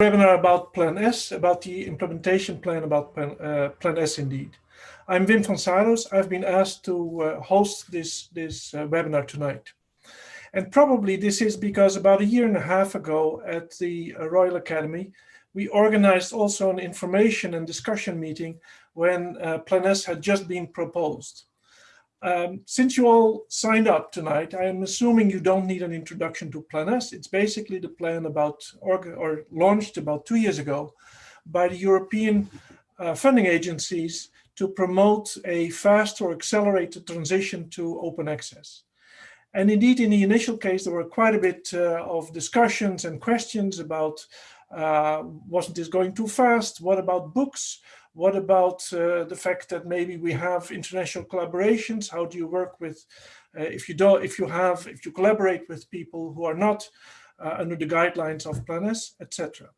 webinar about Plan S, about the implementation plan about Plan, uh, plan S indeed. I'm Wim van Saarloos. I've been asked to uh, host this, this uh, webinar tonight. And probably this is because about a year and a half ago at the uh, Royal Academy, we organized also an information and discussion meeting when uh, Plan S had just been proposed. Um, since you all signed up tonight, I am assuming you don't need an introduction to Plan S. It's basically the plan about, or, or launched about two years ago by the European uh, funding agencies to promote a fast or accelerated transition to open access. And indeed, in the initial case, there were quite a bit uh, of discussions and questions about, uh, wasn't this going too fast? What about books? What about uh, the fact that maybe we have international collaborations? How do you work with, uh, if you don't, if you have, if you collaborate with people who are not uh, under the guidelines of Plan S, etc.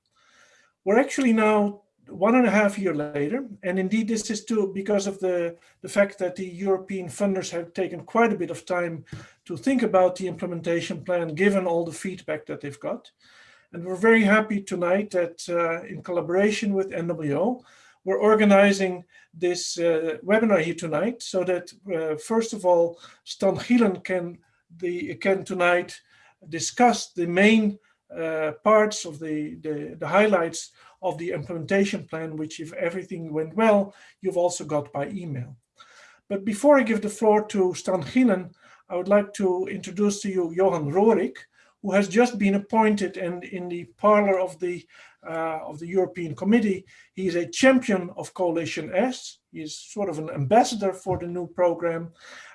We're actually now one and a half year later, and indeed this is too because of the, the fact that the European funders have taken quite a bit of time to think about the implementation plan, given all the feedback that they've got. And we're very happy tonight that uh, in collaboration with NWO, we're organizing this uh, webinar here tonight so that uh, first of all, Stan Gielen can, the, can tonight discuss the main uh, parts of the, the, the, highlights of the implementation plan, which if everything went well, you've also got by email. But before I give the floor to Stan Gielen, I would like to introduce to you Johan Rooryck, who has just been appointed and in the parlor of the uh, of the European Committee. He is a champion of Coalition S. He is sort of an ambassador for the new program.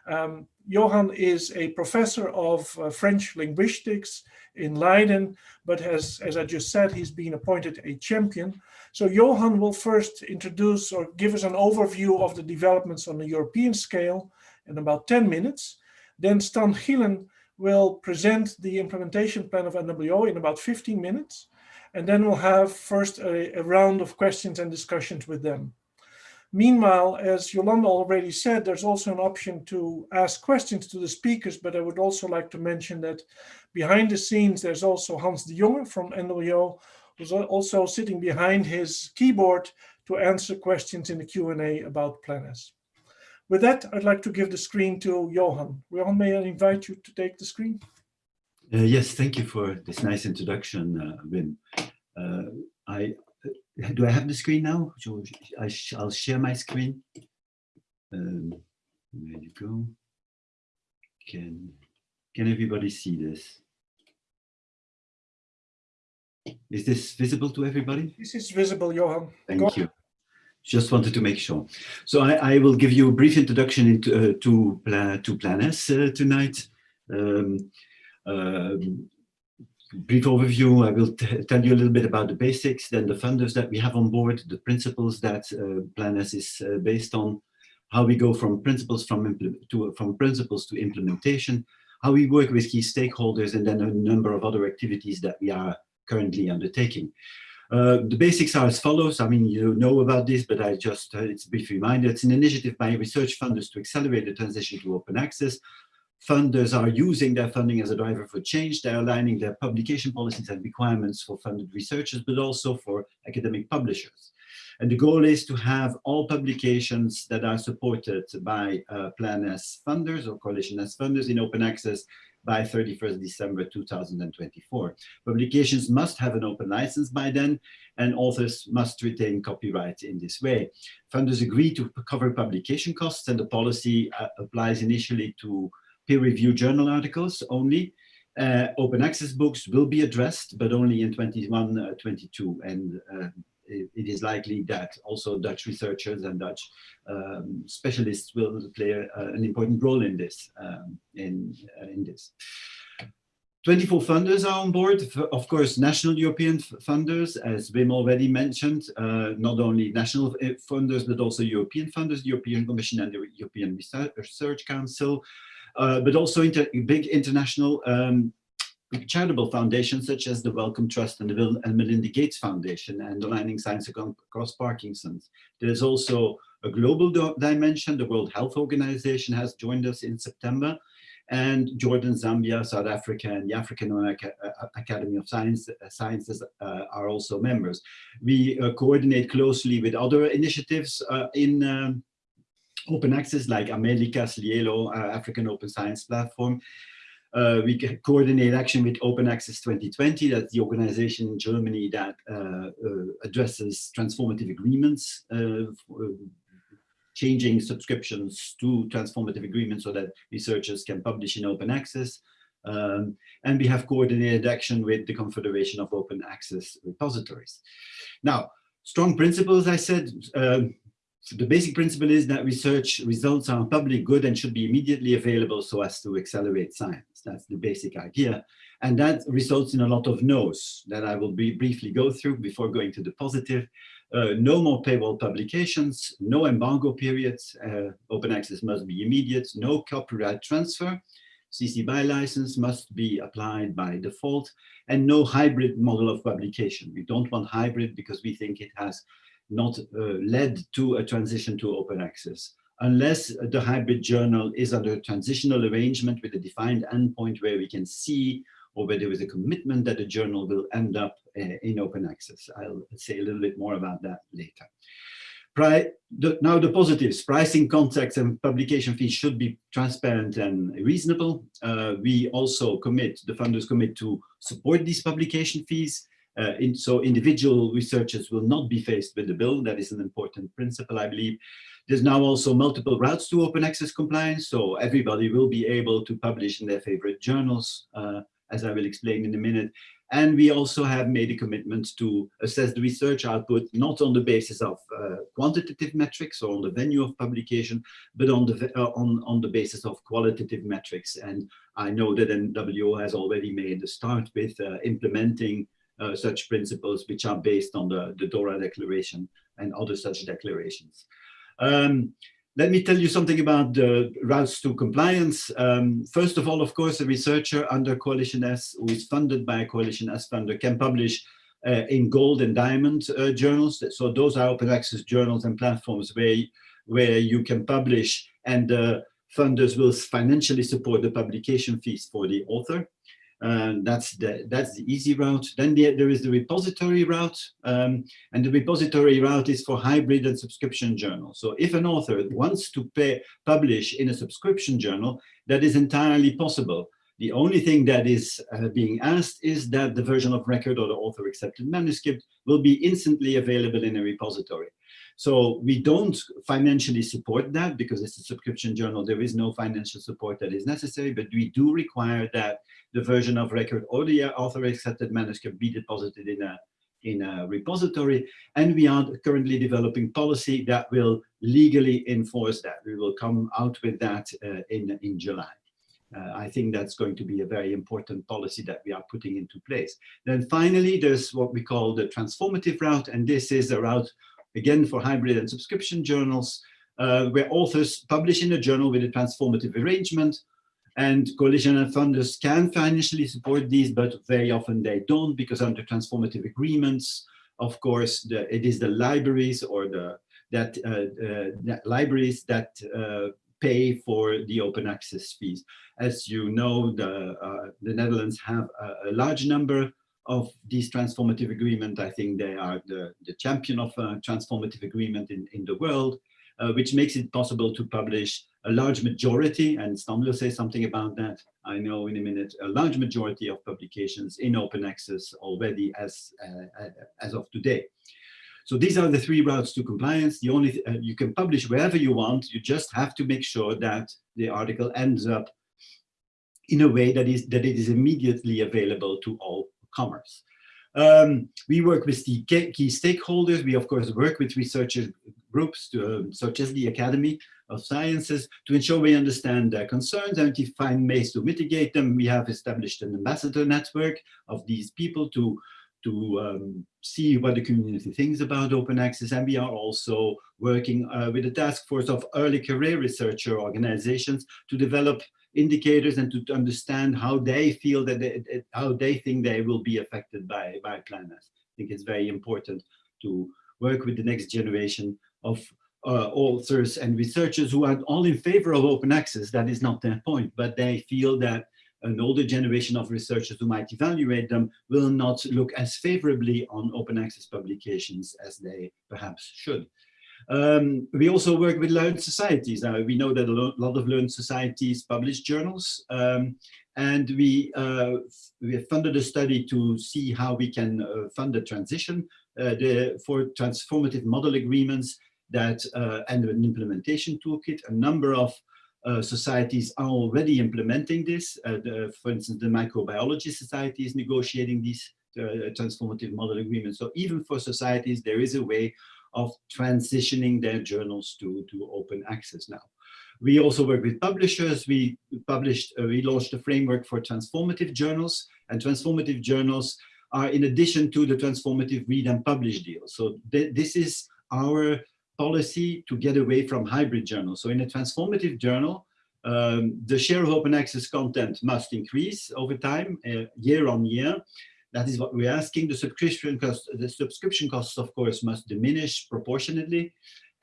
Um, Johan is a professor of uh, French linguistics in Leiden, but has, as I just said, he's been appointed a champion. So Johan will first introduce or give us an overview of the developments on the European scale in about 10 minutes. Then Stan Gielen will present the implementation plan of NWO in about 15 minutes. And then we'll have first a, a round of questions and discussions with them. Meanwhile, as Yolanda already said, there's also an option to ask questions to the speakers, but I would also like to mention that behind the scenes, there's also Hans de Jonge from NWO, who's also sitting behind his keyboard to answer questions in the Q&A about Plan With that, I'd like to give the screen to Johan. Johan, may I invite you to take the screen? Uh, yes, thank you for this nice introduction, uh, Wim. Uh, I do I have the screen now? I will share my screen. Um, there you go. Can can everybody see this? Is this visible to everybody? This is visible, Johan. Thank Go you. Just wanted to make sure. So I, I will give you a brief introduction into, uh, to, Plan, to Plan S uh, tonight. Um, brief overview, I will tell you a little bit about the basics, then the funders that we have on board, the principles that uh, Plan S is uh, based on, how we go from principles from, to, from principles to implementation, how we work with key stakeholders, and then a number of other activities that we are currently undertaking. Uh, the basics are as follows. I mean, you know about this, but I just, uh, it's a brief reminder. It's an initiative by research funders to accelerate the transition to open access. Funders are using their funding as a driver for change. They're aligning their publication policies and requirements for funded researchers, but also for academic publishers. And the goal is to have all publications that are supported by uh, Plan S funders or Coalition S funders in open access by 31st December 2024. Publications must have an open license by then, and authors must retain copyright in this way. Funders agree to cover publication costs, and the policy uh, applies initially to peer-reviewed journal articles only. Uh, open access books will be addressed, but only in 21, uh, 22, and uh, it, it is likely that also Dutch researchers and Dutch um, specialists will play a, an important role in this. Um, in, uh, in this. 24 funders are on board, of course, national European funders, as Wim already mentioned, uh, not only national uh, funders, but also European funders, the European Commission and the European Research Council, Uh, but also inter big international um, charitable foundations such as the Wellcome Trust and the Bill and Melinda Gates Foundation and Aligning Science Across Parkinson's. There's also a global dimension. The World Health Organization has joined us in September and Jordan, Zambia, South Africa, and the African American uh, Academy of Science, uh, Sciences are also members. We coordinate closely with other initiatives in um, open access like AmeliCA, SciELO, African Open Science Platform, uh, we coordinate action with Open Access 2020, that's the organization in Germany that uh, uh, addresses transformative agreements, uh, uh, changing subscriptions to transformative agreements so that researchers can publish in open access. Um, and we have coordinated action with the Confederation of Open Access Repositories. Now, strong principles, I said, um, the basic principle is that research results are public good and should be immediately available so as to accelerate science. That's the basic idea. And that results in a lot of no's that I will be briefly go through before going to the positive. Uh, no more paywall publications, no embargo periods, uh, open access must be immediate, no copyright transfer, CC BY license must be applied by default, and no hybrid model of publication. We don't want hybrid because we think it has not uh, led to a transition to open access unless the hybrid journal is under a transitional arrangement with a defined endpoint where we can see or where there is a commitment that the journal will end up uh, in open access. I'll say a little bit more about that later. Pri the, now the positives, pricing contracts and publication fees should be transparent and reasonable. Uh, we also commit, the funders commit to support these publication fees uh, in, so individual researchers will not be faced with the bill. That is an important principle, I believe. There's now also multiple routes to open access compliance. So everybody will be able to publish in their favorite journals, uh, as I will explain in a minute. And we also have made a commitment to assess the research output, not on the basis of uh, quantitative metrics or on the venue of publication, but on the, uh, on, on the basis of qualitative metrics. And I know that NWO has already made a start with uh, implementing uh, such principles which are based on the, the DORA declaration and other such declarations. Um, let me tell you something about the routes to compliance. Um, first of all, of course, a researcher under Coalition S who is funded by a Coalition S funder can publish uh, in gold and diamond uh, journals. So those are open access journals and platforms where, where you can publish and uh, funders will financially support the publication fees for the author. Uh, that's the that's the easy route. Then the, there is the repository route, um, and the repository route is for hybrid and subscription journals. So if an author wants to pay, publish in a subscription journal, that is entirely possible. The only thing that is uh, being asked is that the version of record or the author accepted manuscript will be instantly available in a repository. So we don't financially support that because it's a subscription journal. There is no financial support that is necessary, but we do require that the version of record or the author accepted manuscript be deposited in a in a repository and we are currently developing policy that will legally enforce that we will come out with that uh, in in july uh, I think that's going to be a very important policy that we are putting into place. Then finally, there's what we call the transformative route, and this is a route again for hybrid and subscription journals, uh, where authors publish in a journal with a transformative arrangement, and coalition and funders can financially support these, but very often they don't because under transformative agreements, of course, the, it is the libraries or the that, uh, uh, libraries that uh, pay for the open access fees. As you know, the, uh, the Netherlands have a, a large number of these transformative agreement. I think they are the, the champion of a transformative agreement in, in the world, uh, which makes it possible to publish a large majority, and Stan will say something about that, I know in a minute, a large majority of publications in open access already as, uh, as of today. So these are the three routes to compliance. The only uh, you can publish wherever you want. You just have to make sure that the article ends up in a way that is that it is immediately available to all commerce. Um, we work with the key stakeholders. We, of course, work with researcher groups, to, um, such as the Academy of Sciences, to ensure we understand their concerns and to find ways to mitigate them. We have established an ambassador network of these people to, to um, see what the community thinks about open access. And we are also working uh, with a task force of early career researcher organizations to develop indicators and to, understand how they feel that they, how they think they will be affected by by Plan I think it's very important to work with the next generation of uh, authors and researchers who are all in favor of open access. That is not their point, but they feel that an older generation of researchers who might evaluate them will not look as favorably on open access publications as they perhaps should. Um, we also work with learned societies. Now, we know that a lot of learned societies publish journals, um, and we, uh, we have funded a study to see how we can uh, fund the transition uh, the, for transformative model agreements that uh, and an implementation toolkit. A number of uh, societies are already implementing this. Uh, the, for instance, the Microbiology Society is negotiating these transformative model agreements. So even for societies, there is a way of transitioning their journals to, to open access now. We also work with publishers. We published, uh, we launched a framework for transformative journals and transformative journals are in addition to the transformative read and publish deal. So th this is our policy to get away from hybrid journals. So in a transformative journal, um, the share of open access content must increase over time, uh, year on year. That is what we're asking. The subscription cost, the subscription costs, of course, must diminish proportionately.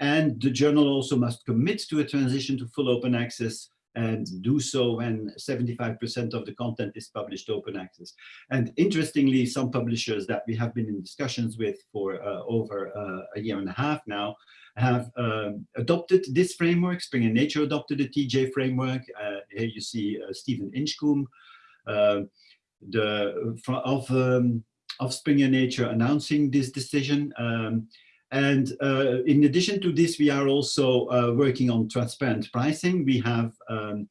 And the journal also must commit to a transition to full open access and do so when 75% of the content is published open access. And interestingly, some publishers that we have been in discussions with for uh, over uh, a year and a half now have um, adopted this framework. Springer Nature adopted the TJ framework. Uh, here you see uh, Steven Inchcoombe, uh, the of um, of Springer Nature announcing this decision. Um, and uh, in addition to this, we are also uh, working on transparent pricing. We have um,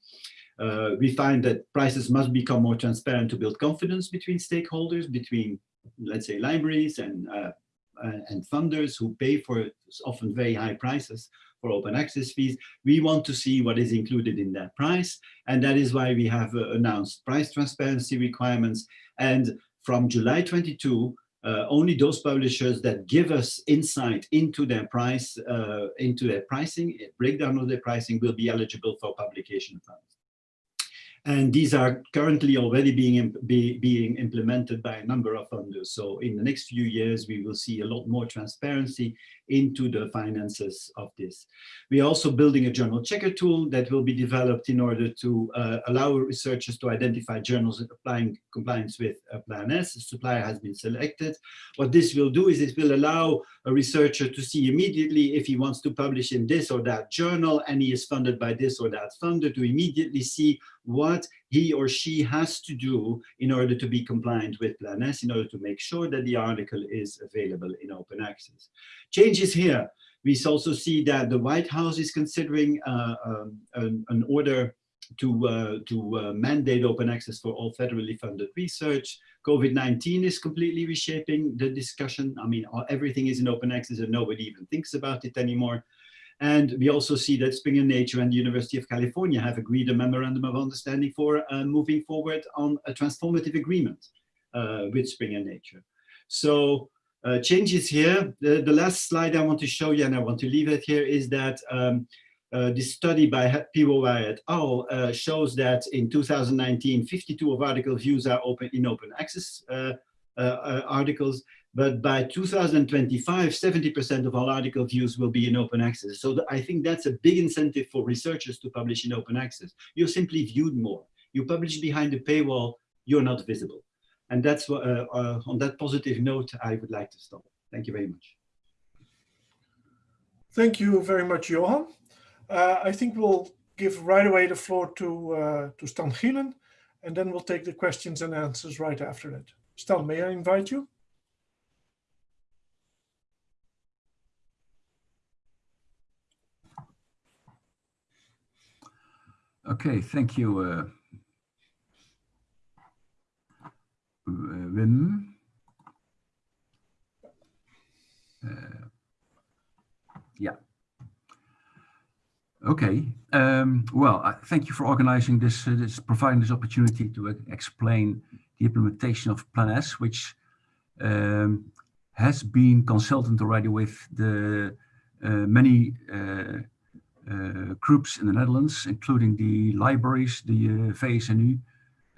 uh, we find that prices must become more transparent to build confidence between stakeholders, between, let's say, libraries and uh, and funders who pay for often very high prices for open access fees. We want to see what is included in that price. And that is why we have uh, announced price transparency requirements. And from July 22, uh, only those publishers that give us insight into their price, uh, into their pricing, breakdown of their pricing will be eligible for publication funds. And these are currently already being, be, being implemented by a number of funders. So in the next few years, we will see a lot more transparency into the finances of this. We are also building a journal checker tool that will be developed in order to uh, allow researchers to identify journals applying compliance with uh, Plan S. The supplier has been selected. What this will do is it will allow a researcher to see immediately if he wants to publish in this or that journal and he is funded by this or that funder to immediately see what he or she has to do in order to be compliant with Plan S, in order to make sure that the article is available in open access. Changes here. We also see that the White House is considering uh, um, an, an, order to, uh, to uh, mandate open access for all federally funded research. COVID-19 is completely reshaping the discussion. I mean, everything is in open access and nobody even thinks about it anymore. And we also see that Springer Nature and the University of California have agreed a memorandum of understanding for uh, moving forward on a transformative agreement uh, with Springer Nature. So uh, changes here. The, the, last slide I want to show you, and I want to leave it here, is that um, uh, this study by Piwowar et al. Uh, shows that in 2019, 52 of article views are open in open access uh, articles, but by 2025, 70% of all article views will be in open access. So I think that's a big incentive for researchers to publish in open access. You're simply viewed more. You publish behind the paywall, you're not visible. And that's what, uh, uh, on that positive note, I would like to stop. Thank you very much. Thank you very much, Johan. Uh, I think we'll give right away the floor to, uh, to Stan Gielen, and then we'll take the questions and answers right after that. Stan, may I invite you? Okay, thank you, uh, Wim. Uh, yeah. Okay. Um, well, uh, thank you for organizing this, uh, this, providing this opportunity to explain the implementation of Plan S, which um, has been consulted already with the uh, many uh, uh, groups in the Netherlands, including the libraries, the uh, VSNU,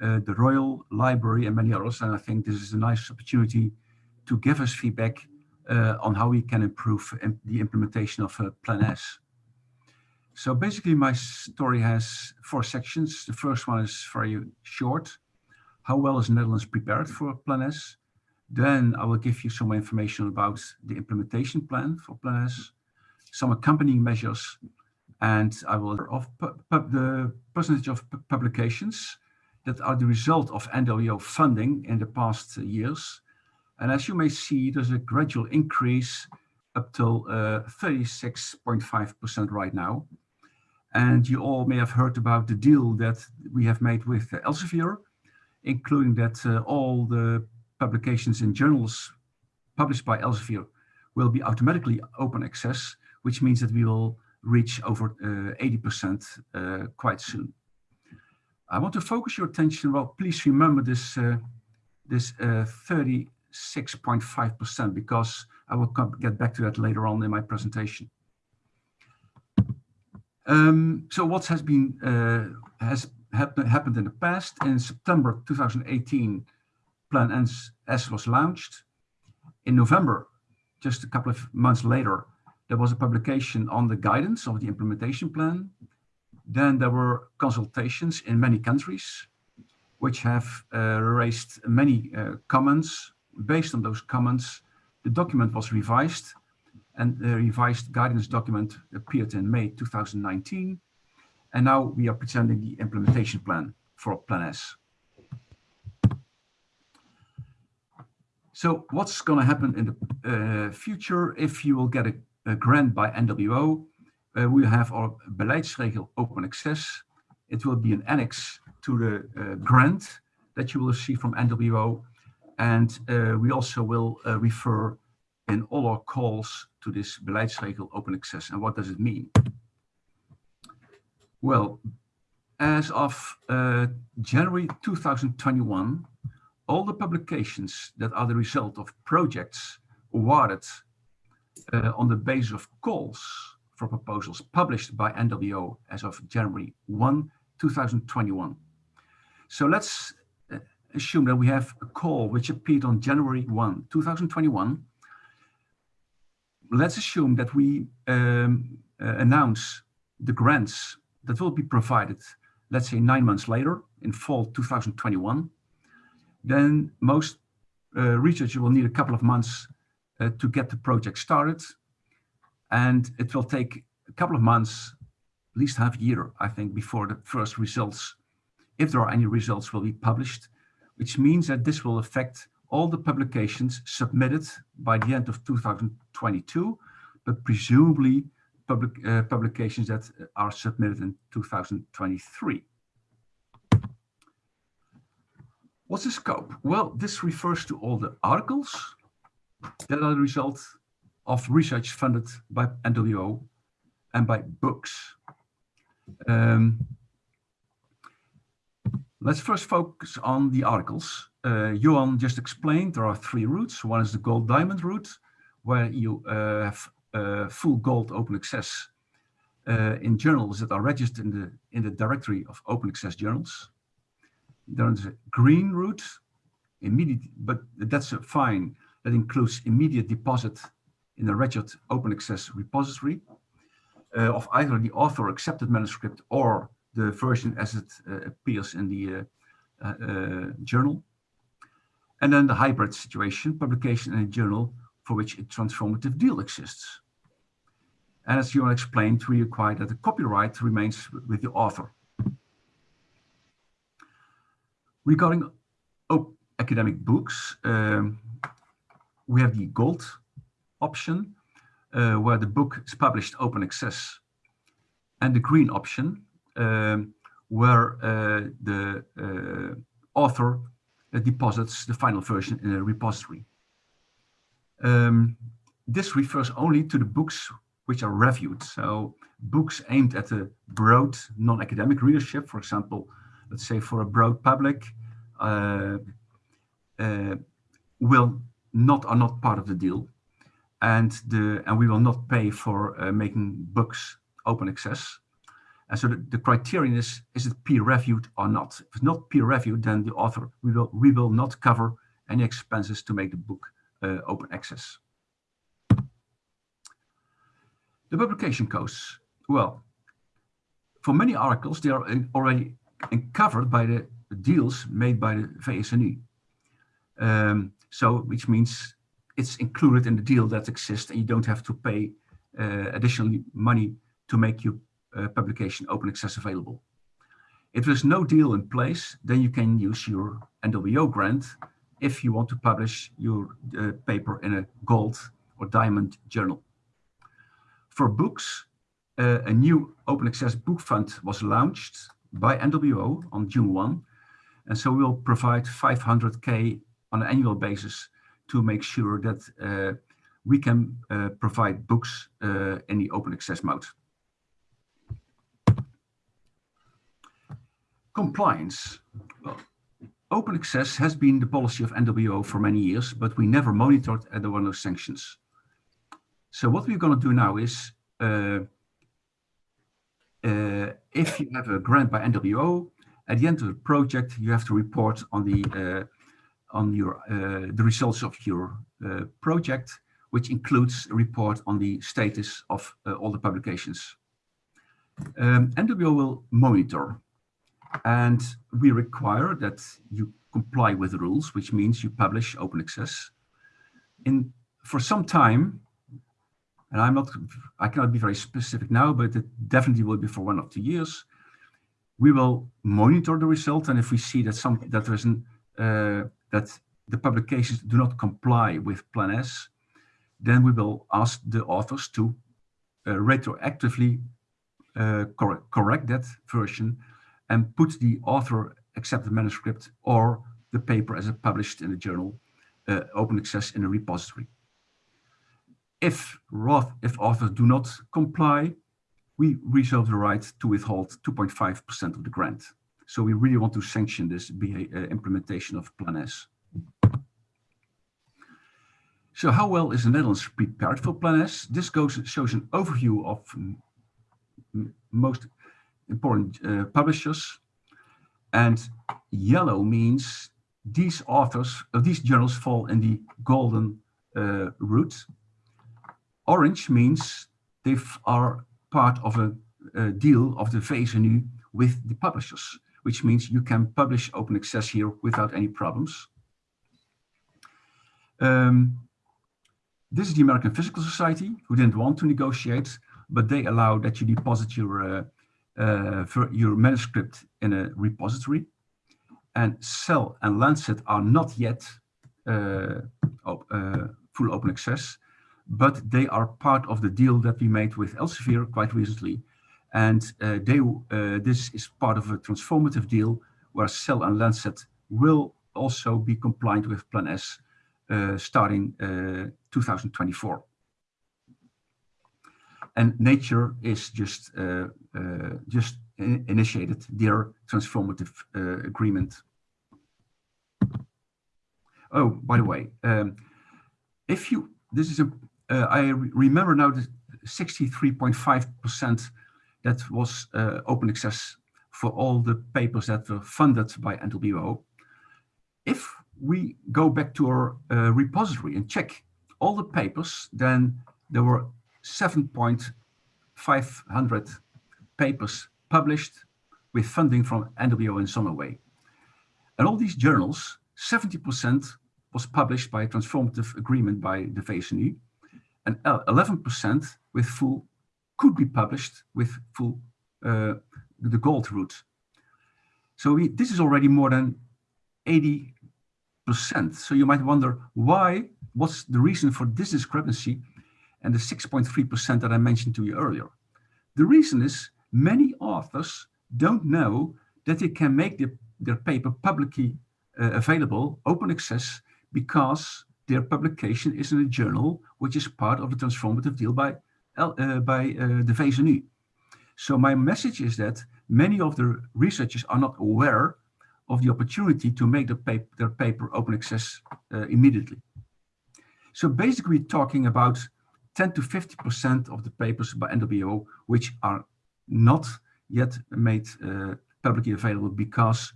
uh, the Royal Library and many others. And I think this is a nice opportunity to give us feedback on how we can improve the implementation of Plan S. So basically my story has four sections. The first one is very short. How well is the Netherlands prepared for Plan S? Then I will give you some information about the implementation plan for Plan S, some accompanying measures, and I will of the percentage of publications that are the result of NWO funding in the past years. And as you may see, there's a gradual increase up till 36.5% uh, right now. And you all may have heard about the deal that we have made with Elsevier, including that uh, all the publications and journals published by Elsevier will be automatically open access, which means that we will reach over 80% uh, uh, quite soon. I want to focus your attention, well, please remember this, uh, this 36.5% because I will come, get back to that later on in my presentation. Um, so what has been uh, has happen, happened in the past? In September 2018, Plan S, S was launched. In November, just a couple of months later, there was a publication on the guidance of the implementation plan. Then there were consultations in many countries, which have uh, raised many uh, comments. Based on those comments, the document was revised and the revised guidance document appeared in May 2019. And now we are presenting the implementation plan for Plan S. So what's going to happen in the uh, future if you will get a, a grant by NWO? Uh, we have our beleidsregel open access. It will be an annex to the uh, grant that you will receive from NWO. And we also will refer in all our calls to this beleidsregel open access. And what does it mean? Well, as of uh, January 2021, all the publications that are the result of projects awarded on the basis of calls for proposals published by NWO as of January 1, 2021. So let's uh, assume that we have a call which appeared on January 1, 2021, let's assume that we um, uh, announce the grants that will be provided, let's say nine months later in fall 2021, then most uh, researchers will need a couple of months to get the project started. And it will take a couple of months, at least half a year, I think, before the first results, if there are any results, will be published, which means that this will affect all the publications submitted by the end of 2022, but presumably public, uh, publications that are submitted in 2023. What's the scope? Well, this refers to all the articles that are the result of research funded by NWO and by books. Um, let's first focus on the articles uh, Johan just explained, there are three routes. One is the gold diamond route, where you uh, have uh, full gold open access uh, in journals that are registered in the, in the directory of open access journals. There's a green route, immediate, but that's fine. That includes immediate deposit in a registered open access repository uh, of either the author accepted manuscript or the version as it uh, appears in the journal. And then the hybrid situation, publication in a journal for which a transformative deal exists. And as you explained, we require that the copyright remains with the author. Regarding academic books, um, we have the gold option, uh, where the book is published open access, and the green option, um, where uh, the uh, author deposits the final version in a repository. Um, this refers only to the books which are reviewed. So books aimed at a broad non-academic readership, for example, let's say for a broad public, uh, uh, will not are not part of the deal, and the and we will not pay for uh, making books open access. And so the, the criterion is, is it peer reviewed or not? If it's not peer reviewed, then the author, we will, we will not cover any expenses to make the book uh, open access. The publication costs, well, for many articles, they are already covered by the deals made by the VSNU. Um, so, which means it's included in the deal that exists and you don't have to pay uh, additional money to make your uh, publication open access available. If there's no deal in place, then you can use your NWO grant if you want to publish your uh, paper in a gold or diamond journal. For books, uh, a new open access book fund was launched by NWO on June 1. And so we'll provide 500K on an annual basis to make sure that uh, we can uh, provide books uh, in the open access mode. Compliance. Well, open access has been the policy of NWO for many years, but we never monitored no sanctions. So what we're going to do now is, uh, uh, if you have a grant by NWO, at the end of the project, you have to report on the on your uh, the results of your uh, project, which includes a report on the status of uh, all the publications. Um, NWO will monitor, and we require that you comply with the rules, which means you publish open access. In for some time, and I'm not, I cannot be very specific now, but it definitely will be for one or two years. We will monitor the result, and if we see that some that there is an uh, that the publications do not comply with Plan S, then we will ask the authors to uh, retroactively uh, cor correct that version and put the author accepted manuscript or the paper as published in the journal uh, open access in a repository. If, if authors do not comply, we reserve the right to withhold 2.5% of the grant. So we really want to sanction this uh, implementation of Plan S. So how well is the Netherlands prepared for Plan S? This goes, shows an overview of most important uh, publishers. And yellow means these authors, uh, these journals fall in the golden uh, route. Orange means they are part of a, a deal of the VSNU with the publishers which means you can publish open access here without any problems. Um, this is the American Physical Society, who didn't want to negotiate, but they allow that you deposit your, uh, uh, your manuscript in a repository. And Cell and Lancet are not yet uh, op uh, full open access, but they are part of the deal that we made with Elsevier quite recently, and uh, they, uh, this is part of a transformative deal where Cell and Lancet will also be compliant with Plan S uh, starting 2024. And Nature is just just initiated their transformative agreement. Oh, by the way, um, if you, this is a, uh, I remember now that 63.5% that was uh, open access for all the papers that were funded by NWO. If we go back to our uh, repository and check all the papers, then there were 7.500 papers published with funding from NWO in some way. And all these journals, 70% was published by a transformative agreement by the VSNU and 11% with full could be published with full uh, the gold route. So we, this is already more than 80%. So you might wonder why, what's the reason for this discrepancy and the 6.3% that I mentioned to you earlier? The reason is many authors don't know that they can make their, their paper publicly uh, available, open access, because their publication is in a journal which is part of the transformative deal by by uh, the VSNU. So my message is that many of the researchers are not aware of the opportunity to make the their paper open access uh, immediately. So basically talking about 10 to 50% of the papers by NWO, which are not yet made uh, publicly available because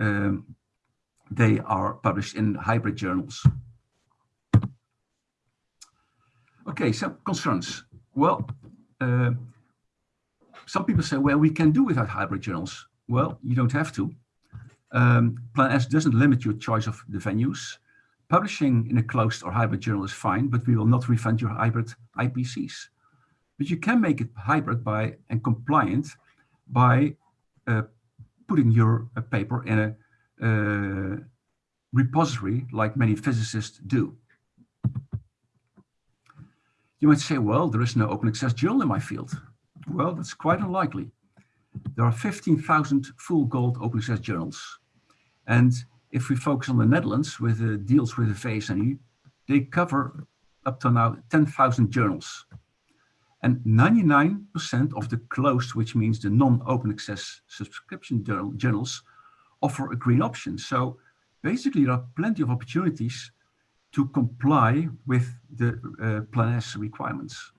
um, they are published in hybrid journals. Okay, some concerns. Well, uh, some people say, well, we can do without hybrid journals. Well, you don't have to. Um, Plan S doesn't limit your choice of the venues. Publishing in a closed or hybrid journal is fine, but we will not refund your hybrid APCs. But you can make it hybrid by and compliant by uh, putting your uh, paper in a uh, repository like many physicists do. You might say, well, there is no open access journal in my field. Well, that's quite unlikely. There are 15,000 full gold open access journals. And if we focus on the Netherlands with the deals with the VSNU, they cover up to now 10,000 journals. And 99% of the closed, which means the non-open access subscription journals, offer a green option. So basically there are plenty of opportunities to comply with the uh, Plan S requirements.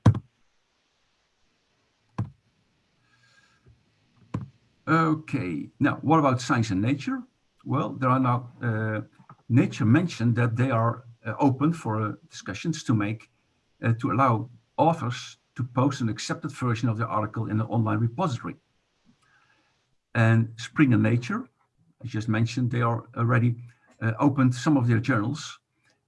Okay, now what about science and nature? Well, there are now, uh, Nature mentioned that they are uh, open for uh, discussions to make, uh, to allow authors to post an accepted version of the article in an online repository. And Springer Nature, I just mentioned, they are already uh, opened some of their journals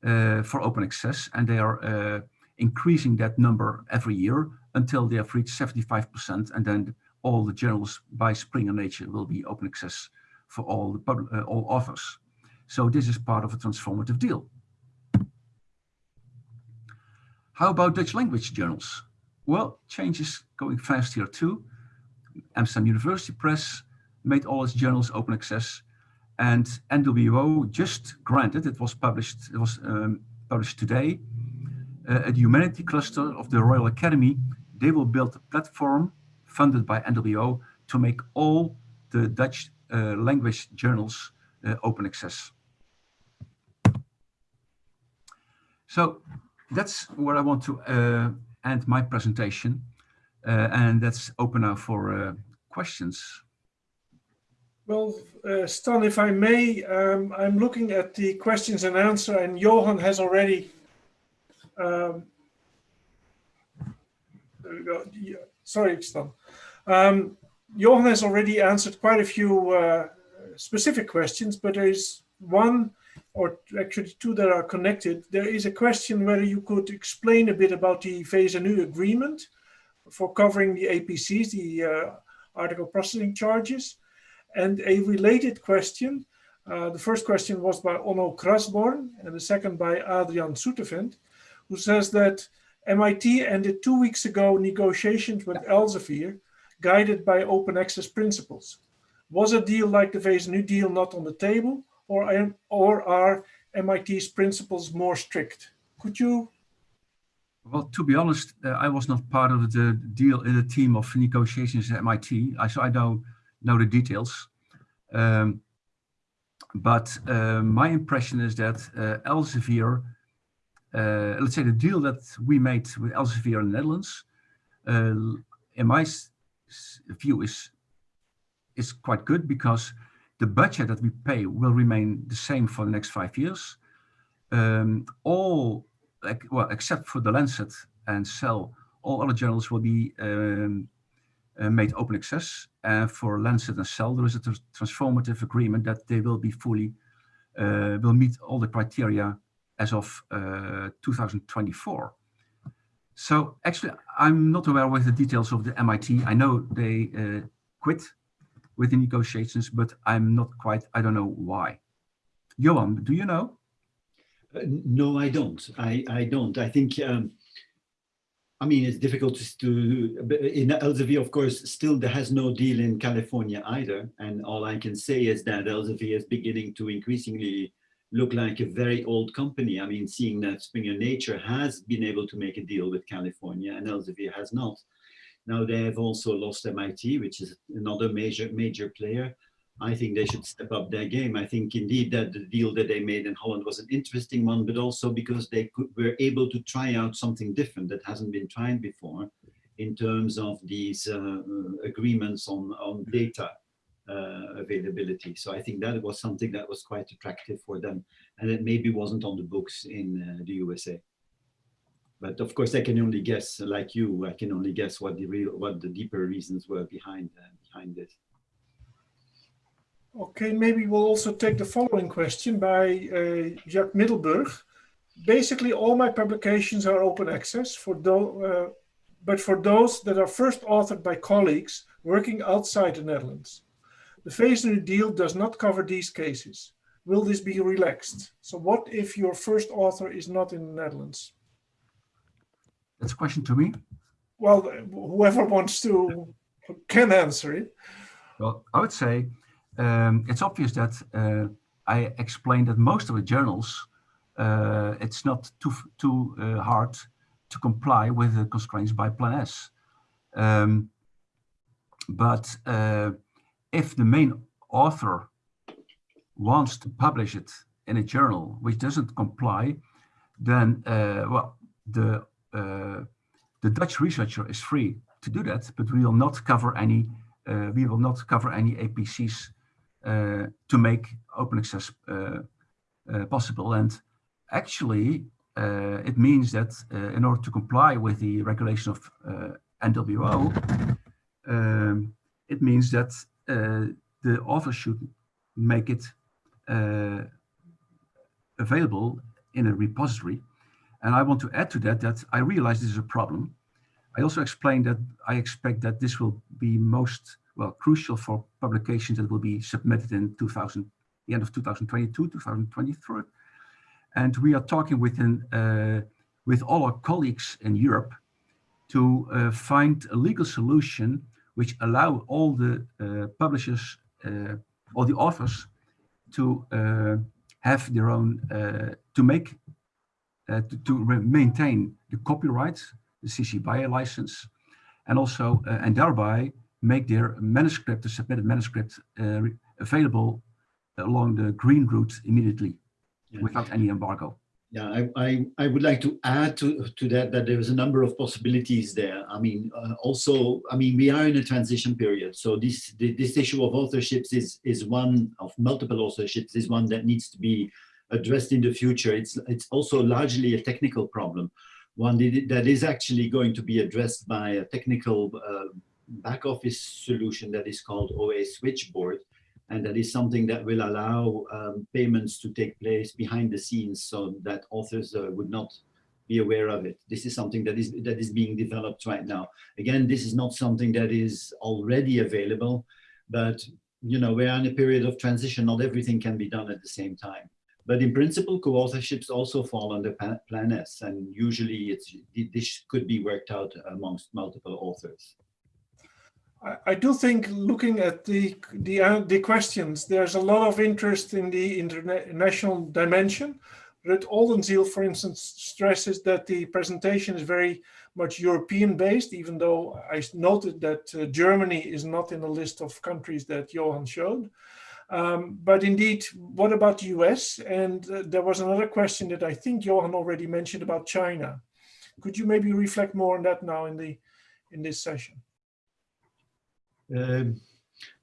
for open access, and they are uh, increasing that number every year until they have reached 75%, and then all the journals by Springer Nature will be open access for all the public, uh, all authors. So this is part of a transformative deal. How about Dutch language journals? Well, change is going fast here too. Amsterdam University Press made all its journals open access and NWO just granted, it was published, it was um, published today, uh, at the Humanity Cluster of the Royal Academy, they will build a platform funded by NWO to make all the Dutch uh, language journals uh, open access. So that's where I want to uh, end my presentation. Uh, and that's open now for uh, questions. Well, uh, Stan, if I may, um, I'm looking at the questions and answer, and Johan has already. Um, there we go. Yeah, sorry, Stan. Um, Johan has already answered quite a few uh, specific questions, but there is one or actually two that are connected. There is a question whether you could explain a bit about the VSNU agreement for covering the APCs, the uh, article processing charges. And a related question, uh, the first question was by Onno Crasborn and the second by Adrian Soetevent, who says that MIT ended two weeks ago negotiations with Elsevier guided by open access principles. Was a deal like the new deal not on the table or, or are MIT's principles more strict? Could you well, to be honest, uh, I was not part of the deal in the team of negotiations at MIT. I, so I know know the details. Um, but uh, my impression is that uh, Elsevier, uh, let's say the deal that we made with Elsevier in the Netherlands, uh, in my view is, is quite good because the budget that we pay will remain the same for the next five years. Um, all, well, except for the Lancet and Cell, all other journals will be um, uh, made open access. And for Lancet and Cell, there is a transformative agreement that they will be fully, uh, will meet all the criteria as of uh, 2024. So actually, I'm not aware with the details of the MIT. I know they uh, quit with the negotiations, but I'm not quite, I don't know why. Johan, do you know? Uh, no, I don't. I, I don't. I think um, I mean, it's difficult to, in Elsevier, of course, still there has no deal in California either. And all I can say is that Elsevier is beginning to increasingly look like a very old company. I mean, seeing that Springer Nature has been able to make a deal with California and Elsevier has not. Now they have also lost MIT, which is another major, major player. I think they should step up their game. I think indeed that the deal that they made in Holland was an interesting one, but also because they could, were able to try out something different that hasn't been tried before in terms of these uh, agreements on, on data uh, availability. So I think that was something that was quite attractive for them and it maybe wasn't on the books in uh, the USA. but of course, I can only guess, like you, I can only guess what the real, what the deeper reasons were behind uh, behind this. Okay, maybe we'll also take the following question by uh, Jacques Middelburg. Basically, all my publications are open access for uh, but for those that are first authored by colleagues working outside the Netherlands. The FASE deal does not cover these cases. Will this be relaxed? So what if your first author is not in the Netherlands? That's a question to me? Well, whoever wants to can answer it. Well, I would say um, it's obvious that uh, I explained that most of the journals, uh, it's not too, too uh, hard to comply with the constraints by Plan S. Um, but uh, if the main author wants to publish it in a journal which doesn't comply, then uh, well, the uh, the Dutch researcher is free to do that, but we will not cover any we will not cover any APCs to make open access uh, uh, possible. And actually, it means that in order to comply with the regulation of NWO, um, it means that the author should make it available in a repository. And I want to add to that, that I realize this is a problem. I also explained that I expect that this will be most, well, crucial for publications that will be submitted in 2000, the end of 2022, 2023. And we are talking within, uh, with all our colleagues in Europe to uh, find a legal solution which allow all the uh, publishers, uh, all the authors to uh, have their own, uh, to make, to, to maintain the copyright, the CC BY license, and also, and thereby make their manuscript, the submitted manuscript, uh, available along the green route immediately yeah. without any embargo. Yeah, I, I, I, would like to add to, to that that there's a number of possibilities there. I mean, uh, also, I mean, we are in a transition period. So this this issue of authorships is is one of multiple authorships is one that needs to be addressed in the future. It's it's also largely a technical problem, one that is actually going to be addressed by a technical uh, back office solution that is called OA Switchboard and that is something that will allow um, payments to take place behind the scenes so that authors uh, would not be aware of it. This is something that is that is being developed right now. Again, this is not something that is already available, but you know, we're in a period of transition. Not everything can be done at the same time. But in principle, co-authorships also fall under Plan S, and usually it's this could be worked out amongst multiple authors. I, do think looking at the the, uh, the questions, there's a lot of interest in the international dimension. Ruud Oldenziel, for instance, stresses that the presentation is very much European based, even though I noted that uh, Germany is not in the list of countries that Johan showed. Um, but indeed, what about the US? And uh, there was another question that I think Johan already mentioned about China. Could you maybe reflect more on that now in the in this session? Um,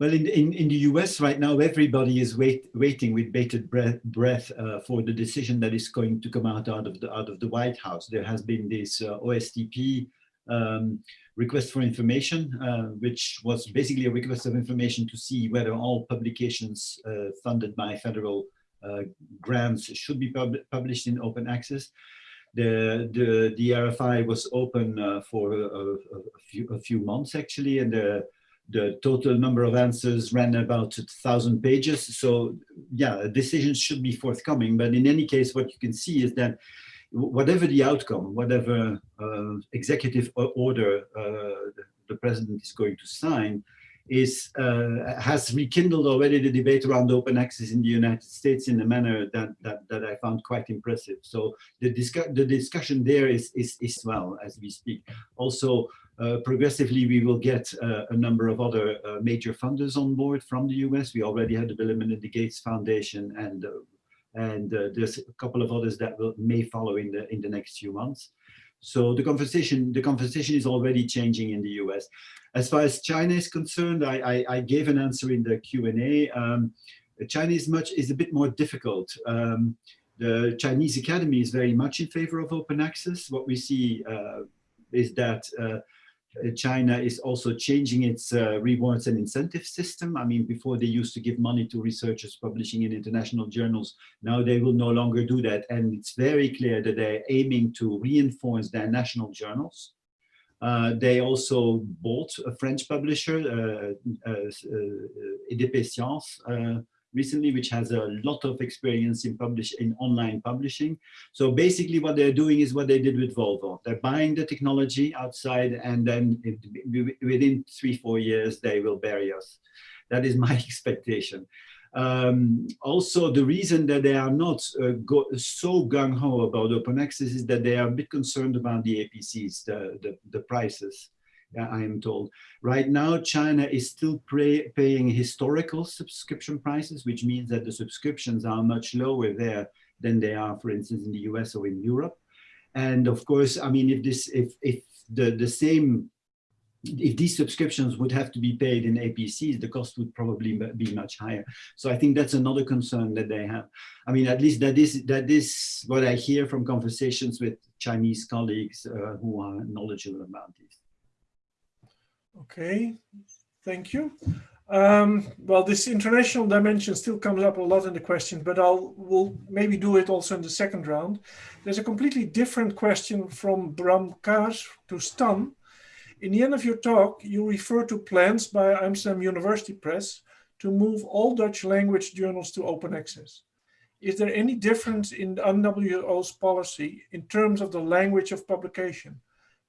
well, in, in, in the US right now, everybody is wait, waiting with bated breath, breath uh, for the decision that is going to come out, out, of, the, out of the White House. There has been this uh, OSTP um, request for information, uh, which was basically a request of information to see whether all publications uh, funded by federal uh, grants should be pub published in open access. The, the, the RFI was open uh, for a, a, a, few, a few months actually, and the the total number of answers ran about a thousand pages. So yeah, decisions should be forthcoming. But in any case, what you can see is that whatever the outcome, whatever uh, executive order uh, the president is going to sign, is uh, has rekindled already the debate around open access in the United States in a manner that that, that I found quite impressive. So the, discu the discussion there is, is is well as we speak. Also, uh, progressively, we will get uh, a number of other uh, major funders on board from the US. We already had the Bill and Melinda Gates Foundation, and uh, and uh, there's a couple of others that will may follow in the in the next few months. So the conversation the conversation is already changing in the US. As far as China is concerned, I, I, I gave an answer in the Q and A. Um, China is much is a bit more difficult. Um, The Chinese Academy is very much in favor of open access. What we see uh, is that China is also changing its uh, rewards and incentive system. I mean, before they used to give money to researchers publishing in international journals. Now they will no longer do that. And it's very clear that they're aiming to reinforce their national journals. Uh, they also bought a French publisher, uh, uh, uh uh, recently, which has a lot of experience in publish in online publishing. So basically what they're doing is what they did with Volvo. They're buying the technology outside and then it, within three, four years, they will bury us. That is my expectation. Um, also, the reason that they are not uh, go, so gung-ho about open access is that they are a bit concerned about the APCs, the, the, the prices. I am told. Right now, China is still pay, paying historical subscription prices, which means that the subscriptions are much lower there than they are, for instance, in the US or in Europe. And of course, I mean, if this, if, if the, the same, if these subscriptions would have to be paid in APCs, the cost would probably be much higher. So I think that's another concern that they have. I mean, at least that is, that is what I hear from conversations with Chinese colleagues uh, who are knowledgeable about this. Okay, thank you. Um, well, this international dimension still comes up a lot in the questions, but I'll we'll maybe do it also in the second round. There's a completely different question from Bram Kaas to Stan. In the end of your talk, you refer to plans by Amsterdam University Press to move all Dutch language journals to open access. Is there any difference in the UNWO's policy in terms of the language of publication?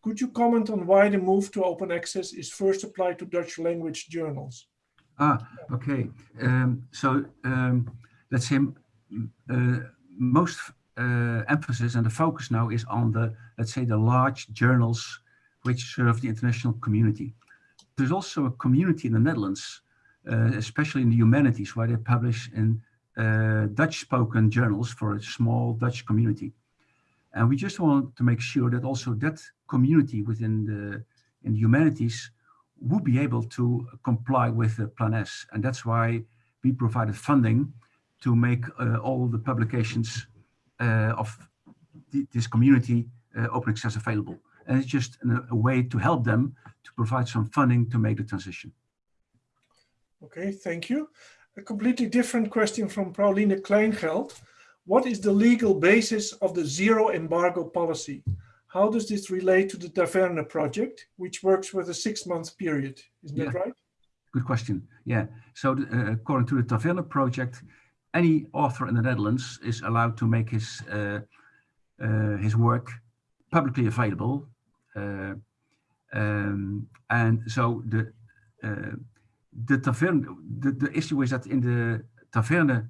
Could you comment on why the move to open access is first applied to Dutch language journals? Ah, okay. Um, so um, let's say uh, most uh, emphasis and the focus now is on the, let's say, the large journals which serve the international community. There's also a community in the Netherlands, uh, especially in the humanities, where they publish in uh, Dutch-spoken journals for a small Dutch community. And we just want to make sure that also that community within the, in the humanities would be able to comply with the Plan S. And that's why we provided funding to make uh, all the publications uh, of this community uh, open access available. And it's just a, a way to help them to provide some funding to make the transition. Okay, thank you. A completely different question from Pauline Kleingeld. What is the legal basis of the zero embargo policy? How does this relate to the Taverne project, which works with a six-month period? Isn't yeah. that right? Good question. Yeah. So uh, according to the Taverne project, any author in the Netherlands is allowed to make his uh, uh, his work publicly available. Uh, um, and so the uh, the Taverne, the, the issue is that in the Taverne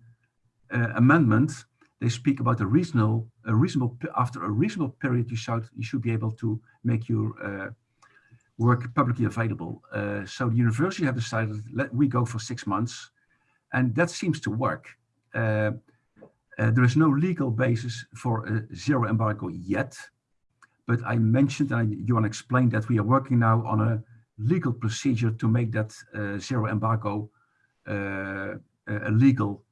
uh, amendment, they speak about a reasonable, a reasonable after a reasonable period, you should you should be able to make your uh, work publicly available. Uh, so the university have decided let we go for six months, and that seems to work. Uh, uh there is no legal basis for a zero embargo yet, but I mentioned and I, Johan explained that we are working now on a legal procedure to make that uh, zero embargo uh, a legal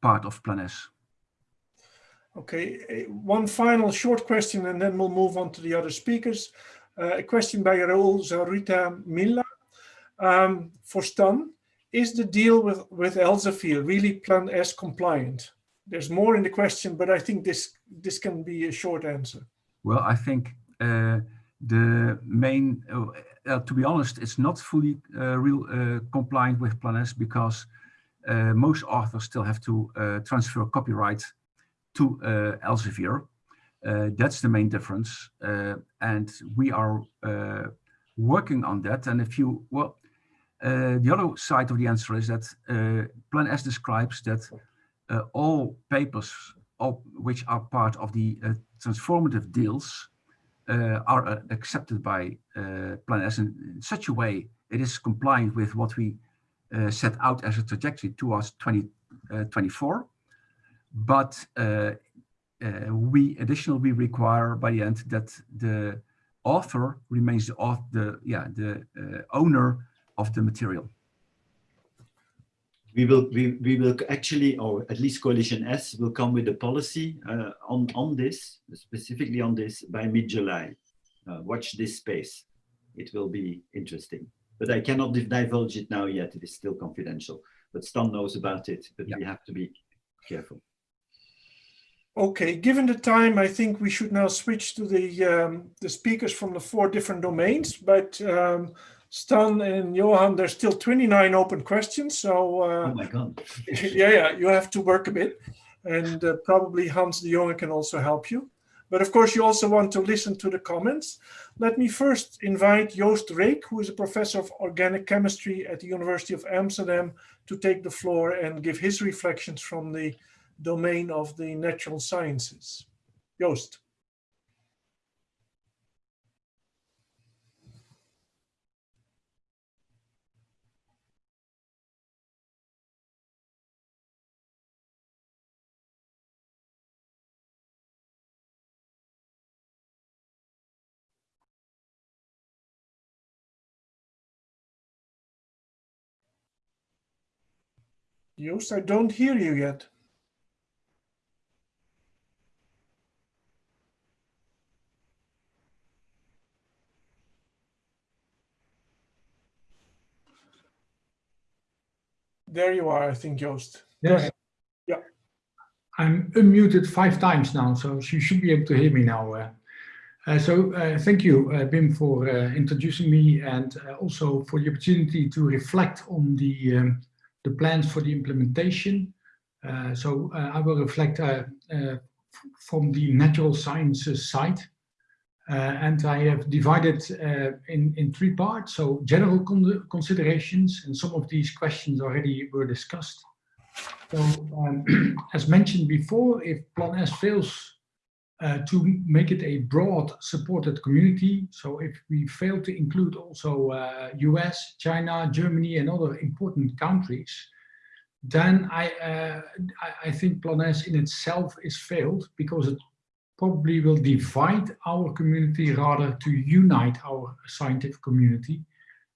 part of Plan S. Okay, eh, one final short question and then we'll move on to the other speakers. Uh, a question by Raul Zurita Milla. Um, for Stan, is the deal with, with Elsevier really Plan S compliant? There's more in the question, but I think this, this can be a short answer. Well, I think uh, the main, uh, uh to be honest, it's not fully uh, real uh, compliant with Plan S because uh, most authors still have to uh, transfer copyright to uh, Elsevier. that's the main difference. and we are working on that. And if you, well, the other side of the answer is that Plan S describes that all papers which are part of the transformative deals uh, are uh, accepted by uh, Plan S in, in, such a way it is compliant with what we uh, set out as a trajectory towards 2024. Uh, but uh, we additionally require by the end that the author remains the the yeah the owner of the material. we will we, we will actually or at least coalition s will come with a policy uh, on on this specifically on this by mid-july uh, watch this space it will be interesting but i cannot divulge it now yet it is still confidential but stan knows about it but yeah. we have to be careful okay given the time i think we should now switch to the um, the speakers from the four different domains but um, Stan and Johan, there's still 29 open questions. So, uh, oh my God. yeah, yeah, you have to work a bit. And uh, probably Hans de Jonge can also help you. But of course, you also want to listen to the comments. Let me first invite Joost Reek, who is a professor of organic chemistry at the University of Amsterdam, to take the floor and give his reflections from the domain of the natural sciences. Joost. Joost, I don't hear you yet. There you are, I think, Joost. Yes. Yeah. I'm unmuted five times now, so you should be able to hear me now. Uh, uh, so uh, thank you, uh, Wim, for uh, introducing me and uh, also for the opportunity to reflect on the um, the plans for the implementation. Uh, so uh, I will reflect uh, from the natural sciences side. and I have divided in, in three parts. So general con considerations, and some of these questions already were discussed. So um, as mentioned before, if Plan S fails uh, to make it a broad supported community. So if we fail to include also uh, US, China, Germany and other important countries, then I, uh, I, I think Plan S in itself is failed because it probably will divide our community rather to unite our scientific community.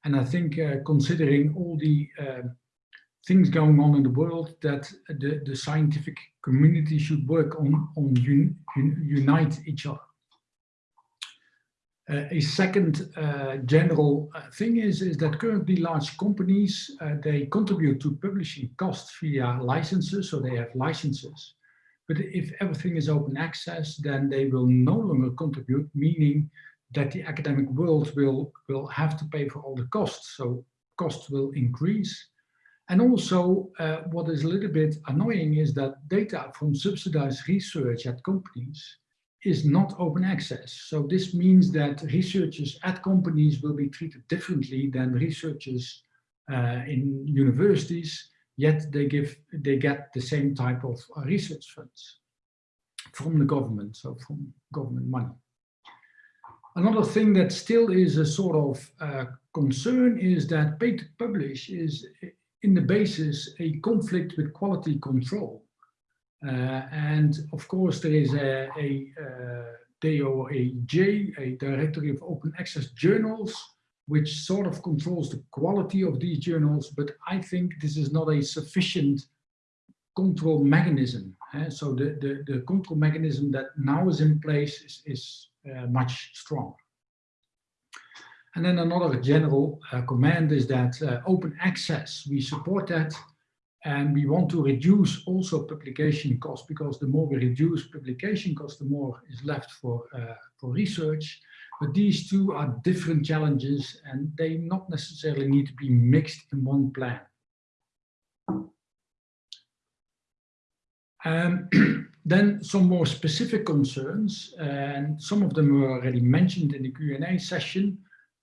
And I think uh, considering all the uh, things going on in the world that the, the scientific community should work on, on un, un, unite each other. Uh, a second uh, general uh, thing is, is that currently large companies, uh, they contribute to publishing costs via licenses, so they have licenses. But if everything is open access, then they will no longer contribute, meaning that the academic world will, will have to pay for all the costs. So costs will increase and also, uh, what is a little bit annoying is that data from subsidized research at companies is not open access. So this means that researchers at companies will be treated differently than researchers uh, in universities, yet they give they get the same type of uh, research funds from the government, so from government money. Another thing that still is a sort of uh, concern is that pay to publish is in the basis a conflict with quality control. Uh, and of course, there is a, a uh, DOAJ, a Directory of Open Access Journals, which sort of controls the quality of these journals, but I think this is not a sufficient control mechanism. Uh, so the, the, the, control mechanism that now is in place is, is uh, much stronger. And then another general uh, command is that uh, open access, we support that and we want to reduce also publication costs because the more we reduce publication costs, the more is left for, uh, for research. But these two are different challenges and they not necessarily need to be mixed in one plan. Um, then some more specific concerns, and some of them were already mentioned in the Q&A session.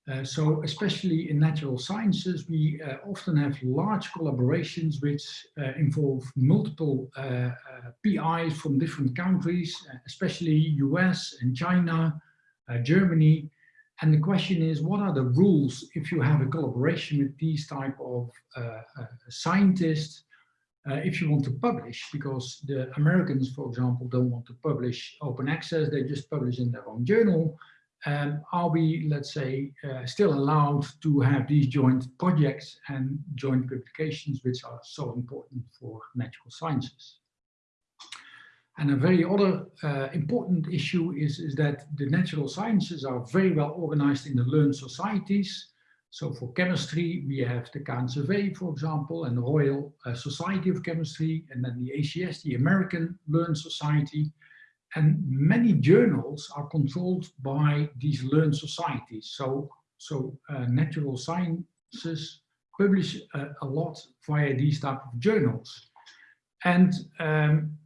Uh, so especially in natural sciences, we uh, often have large collaborations which uh, involve multiple uh, uh, PIs from different countries, especially US and China, Germany. And the question is, what are the rules if you have a collaboration with these type of scientists if you want to publish? Because the Americans, for example, don't want to publish open access, they just publish in their own journal um, are we, let's say, uh, still allowed to have these joint projects and joint publications, which are so important for natural sciences? And a very other uh, important issue is, is that the natural sciences are very well organized in the learned societies. So for chemistry, we have the KNCV, for example, and the Royal uh, Society of Chemistry, and then the ACS, the American Learned Society. And many journals are controlled by these learned societies. So, so uh, natural sciences publish uh, a lot via these type of journals. And um,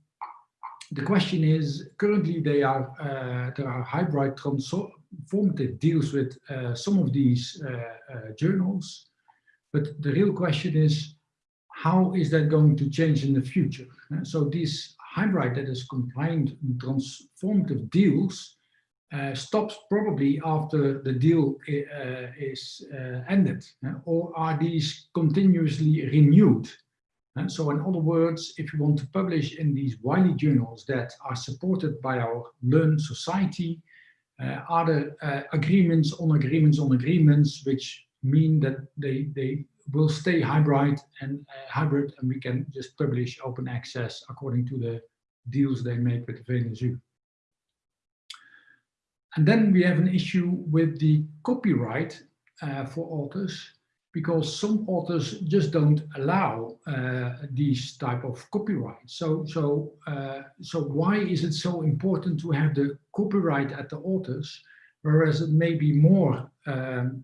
the question is, currently they are, uh, there are hybrid transformative deals with uh, some of these uh, journals. But the real question is, how is that going to change in the future? so this hybrid that is compliant combined transformative deals uh, stops probably after the deal uh, is uh, ended, uh, or are these continuously renewed? Uh, so in other words, if you want to publish in these Wiley journals that are supported by our learn society, uh, are there agreements on agreements on agreements, which mean that they, they will stay hybrid and uh, hybrid and we can just publish open access according to the deals they make with the VSNU. And then we have an issue with the copyright uh, for authors because some authors just don't allow uh, these type of copyright. So, so, uh, so why is it so important to have the copyright at the authors, whereas it may be more um,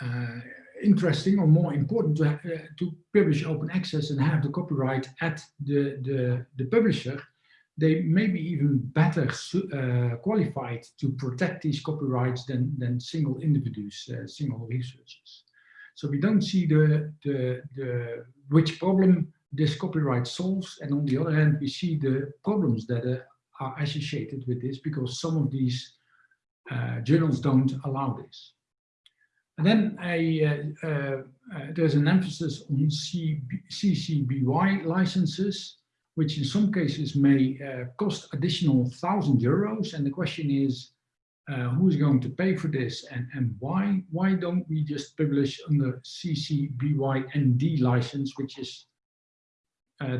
uh, interesting or more important to, uh, to publish open access and have the copyright at the, the, the publisher, they may be even better uh, qualified to protect these copyrights than, than single individuals, uh, single researchers. So we don't see the, the, the, which problem this copyright solves. And on the other hand, we see the problems that uh, are associated with this because some of these uh, journals don't allow this. And then I, uh, uh, uh, there's an emphasis on CB, CC-BY licenses, which in some cases may uh, cost additional thousand euros. And the question is, uh, who is going to pay for this and, and why? Why don't we just publish under CC-BY ND license, which is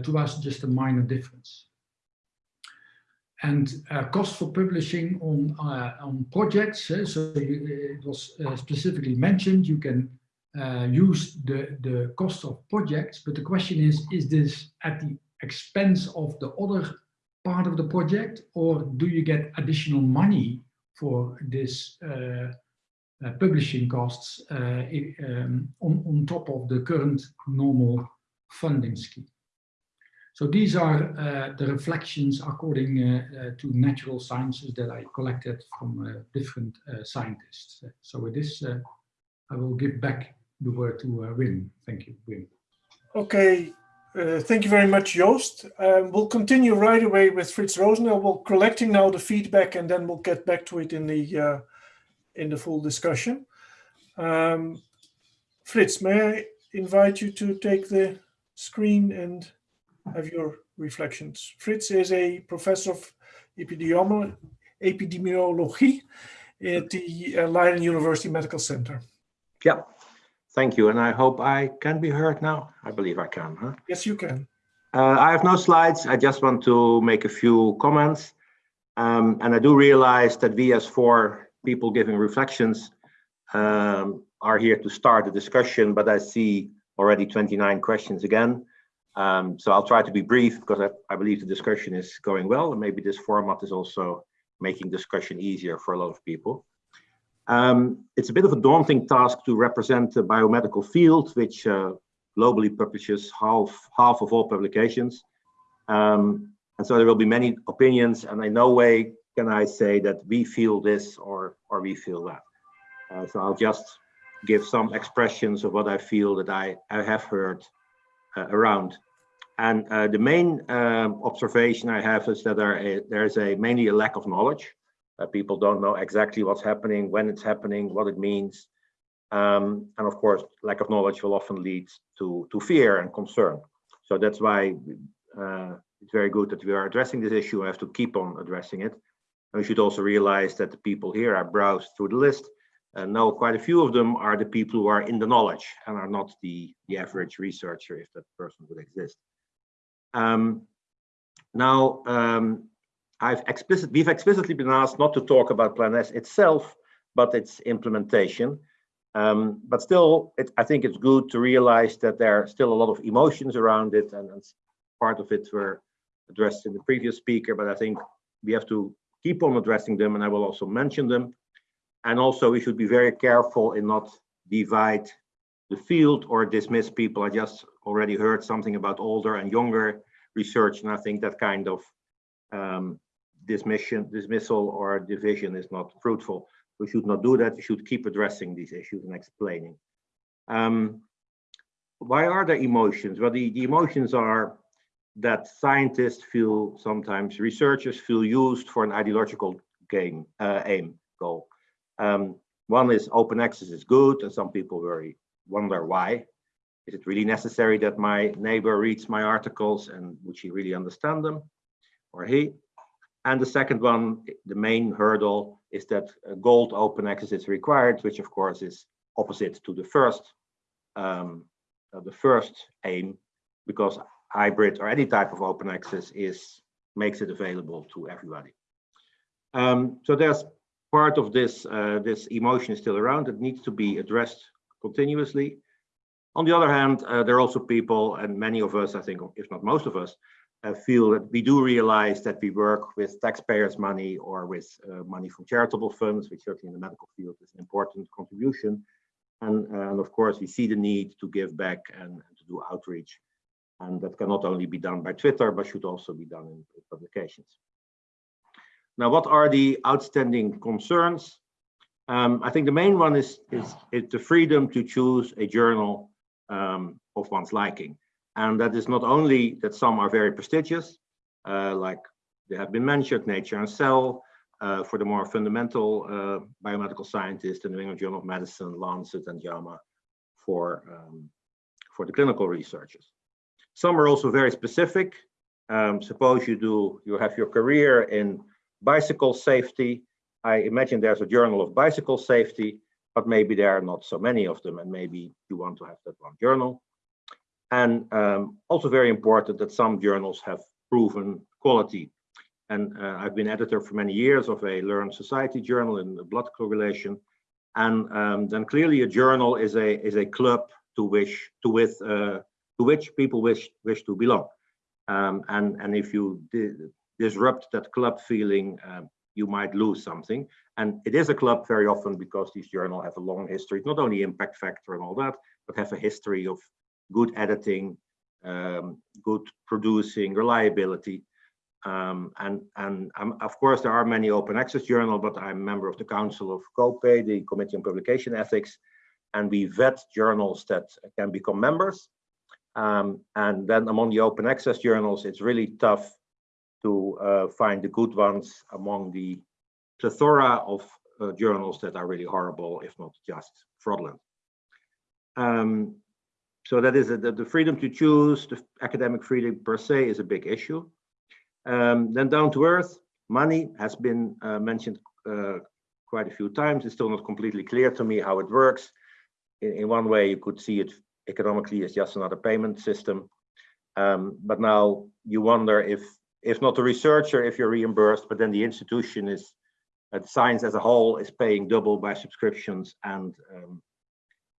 to us just a minor difference? And uh, cost for publishing on uh, on projects. Uh, so it was uh, specifically mentioned you can uh, use the the cost of projects, but the question is: is this at the expense of the other part of the project, or do you get additional money for this uh, publishing costs um, on on top of the current normal funding scheme? So these are uh, the reflections according uh, uh, to natural sciences that I collected from uh, different uh, scientists. So with this, uh, I will give back the word to Wim. Thank you, Wim. Okay, thank you very much, Joost. Um, we'll continue right away with Frits Rosendaal. We're collecting now the feedback and then we'll get back to it in the in the full discussion. Um, Frits, may I invite you to take the screen and have your reflections. Frits is a professor of epidemiology at the uh, Leiden University Medical Center. Yeah, thank you. And I hope I can be heard now. I believe I can. Huh? Yes, you can. Uh, I have no slides. I just want to make a few comments. Um, and I do realize that we as four people giving reflections um, are here to start the discussion, but I see already 29 questions again. Um, so I'll try to be brief because I, I, believe the discussion is going well and maybe this format is also making discussion easier for a lot of people. Um, it's a bit of a daunting task to represent the biomedical field, which uh, globally publishes half, half of all publications. Um, and so there will be many opinions and in no way can I say that we feel this or, or we feel that. Uh, so I'll just give some expressions of what I feel that I, I have heard around. And uh, the main um, observation I have is that there, there's a mainly a lack of knowledge. Uh, people don't know exactly what's happening, when it's happening, what it means. Um, and of course, lack of knowledge will often lead to, to fear and concern. So that's why uh, it's very good that we are addressing this issue. I have to keep on addressing it. And we should also realize that the people here, I browsed through the list, and know quite a few of them are the people who are in the knowledge and are not the, the average researcher, if that person would exist. Um, now, um, I've explicit, we've explicitly been asked not to talk about Plan S itself, but its implementation. Um, but still, it, I think it's good to realize that there are still a lot of emotions around it, and part of it were addressed in the previous speaker, but I think we have to keep on addressing them, and I will also mention them. And also, we should be very careful in not divide the field or dismiss people. I just already heard something about older and younger research, and I think that kind of um, dismission, dismissal or division is not fruitful. We should not do that. We should keep addressing these issues and explaining. Um, why are there emotions? Well, the, the emotions are that scientists feel sometimes researchers feel used for an ideological game uh, aim goal. Um, one is open access is good, and some people very wonder why. Is it really necessary that my neighbor reads my articles and would she really understand them or he? And the second one, the main hurdle is that gold open access is required, which of course is opposite to the first, um, uh, the first aim, because hybrid or any type of open access is makes it available to everybody. Um, so there's part of this uh, this emotion is still around. It needs to be addressed continuously. On the other hand, uh, there are also people, and many of us, I think, if not most of us, uh, feel that we do realize that we work with taxpayers' money or with uh, money from charitable funds, which certainly in the medical field is an important contribution. And, and of course, we see the need to give back and, to do outreach. And that can not only be done by Twitter, but should also be done in publications. Now, what are the outstanding concerns? Um, I think the main one is, is, is, the freedom to choose a journal um, of one's liking. And that is not only that some are very prestigious, uh, like they have been mentioned, Nature and Cell, uh, for the more fundamental uh, biomedical scientists, and the New England Journal of Medicine, Lancet, and JAMA for, um, for the clinical researchers. Some are also very specific. Um, suppose you do, you have your career in bicycle safety. I imagine there's a journal of bicycle safety, but maybe there are not so many of them, and maybe you want to have that one journal. And um, also very important that some journals have proven quality. And uh, I've been editor for many years of a learned society journal in the blood coagulation. And um, then clearly a journal is a is a club to wish to with uh, to which people wish wish to belong. Um, and and if you disrupt that club feeling, um, you might lose something. And it is a club very often because these journals have a long history, not only impact factor and all that, but have a history of good editing, um, good producing, reliability. Um, and and um, of course, there are many open access journals, but I'm a member of the Council of COPE, the Committee on Publication Ethics, and we vet journals that can become members. Um, and then among the open access journals, it's really tough to uh, find the good ones among the plethora of uh, journals that are really horrible, if not just fraudulent. Um, so that is a, the, the, freedom to choose, the academic freedom per se is a big issue. Um, then down to earth, money has been uh, mentioned uh, quite a few times. It's still not completely clear to me how it works. In, in one way, you could see it economically as just another payment system. Um, but now you wonder if if not the researcher, if you're reimbursed, but then the institution is, uh, science as a whole is paying double by subscriptions and um,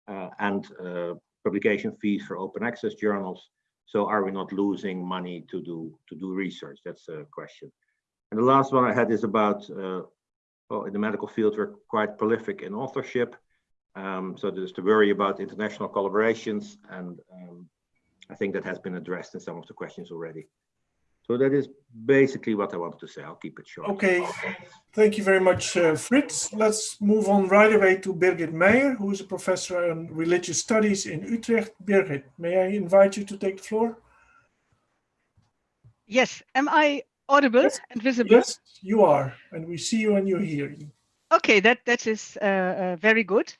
uh, and uh, publication fees for open access journals. So are we not losing money to do to do research? That's a question. And the last one I had is about, uh, well, in the medical field, we're quite prolific in authorship. Um, so there's to worry about international collaborations, and um, I think that has been addressed in some of the questions already. So that is basically what I wanted to say. I'll keep it short. Okay, thank you very much, uh, Frits. Let's move on right away to Birgit Meyer, who is a professor in religious studies in Utrecht. Birgit, may I invite you to take the floor? Yes, am I audible yes. and visible? Yes, you are, and we see you and you hear you. Okay, that, that is uh, uh, very good.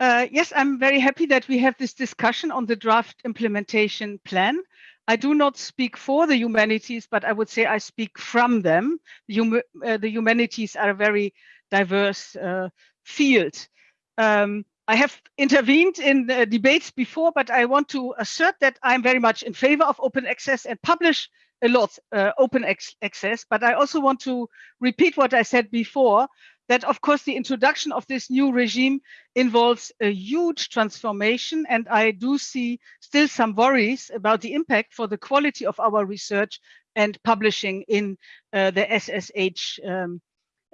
Uh, yes, I'm very happy that we have this discussion on the draft implementation plan I do not speak for the humanities, but I would say I speak from them. The, hum uh, the humanities are a very diverse uh, field. Um, I have intervened in uh, debates before, but I want to assert that I'm very much in favor of open access and publish a lot uh, open access. But I also want to repeat what I said before, that of course the introduction of this new regime involves a huge transformation. And I do see still some worries about the impact for the quality of our research and publishing in uh, the SSH um,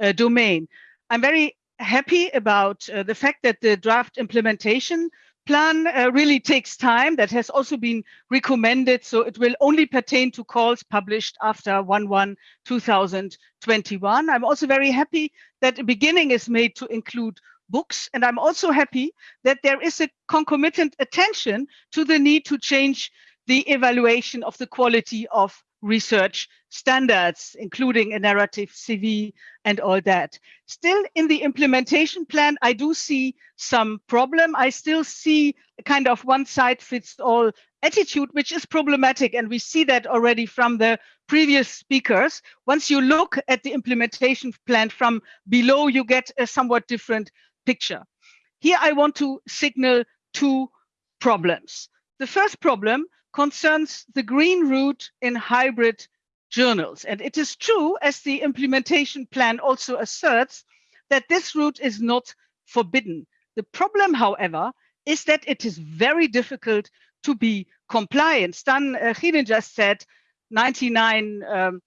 uh, domain. I'm very happy about uh, the fact that the draft implementation plan uh, really takes time. That has also been recommended. So it will only pertain to calls published after 1-1-2021. I'm also very happy that a beginning is made to include books. And I'm also happy that there is a concomitant attention to the need to change the evaluation of the quality of research standards, including a narrative CV and all that. Still in the implementation plan, I do see some problem. I still see a kind of one size fits all attitude, which is problematic. And we see that already from the previous speakers. Once you look at the implementation plan from below, you get a somewhat different picture. Here I want to signal two problems. The first problem concerns the green route in hybrid journals. And it is true, as the implementation plan also asserts, that this route is not forbidden. The problem, however, is that it is very difficult to be compliant. Stan uh, just said 99% um,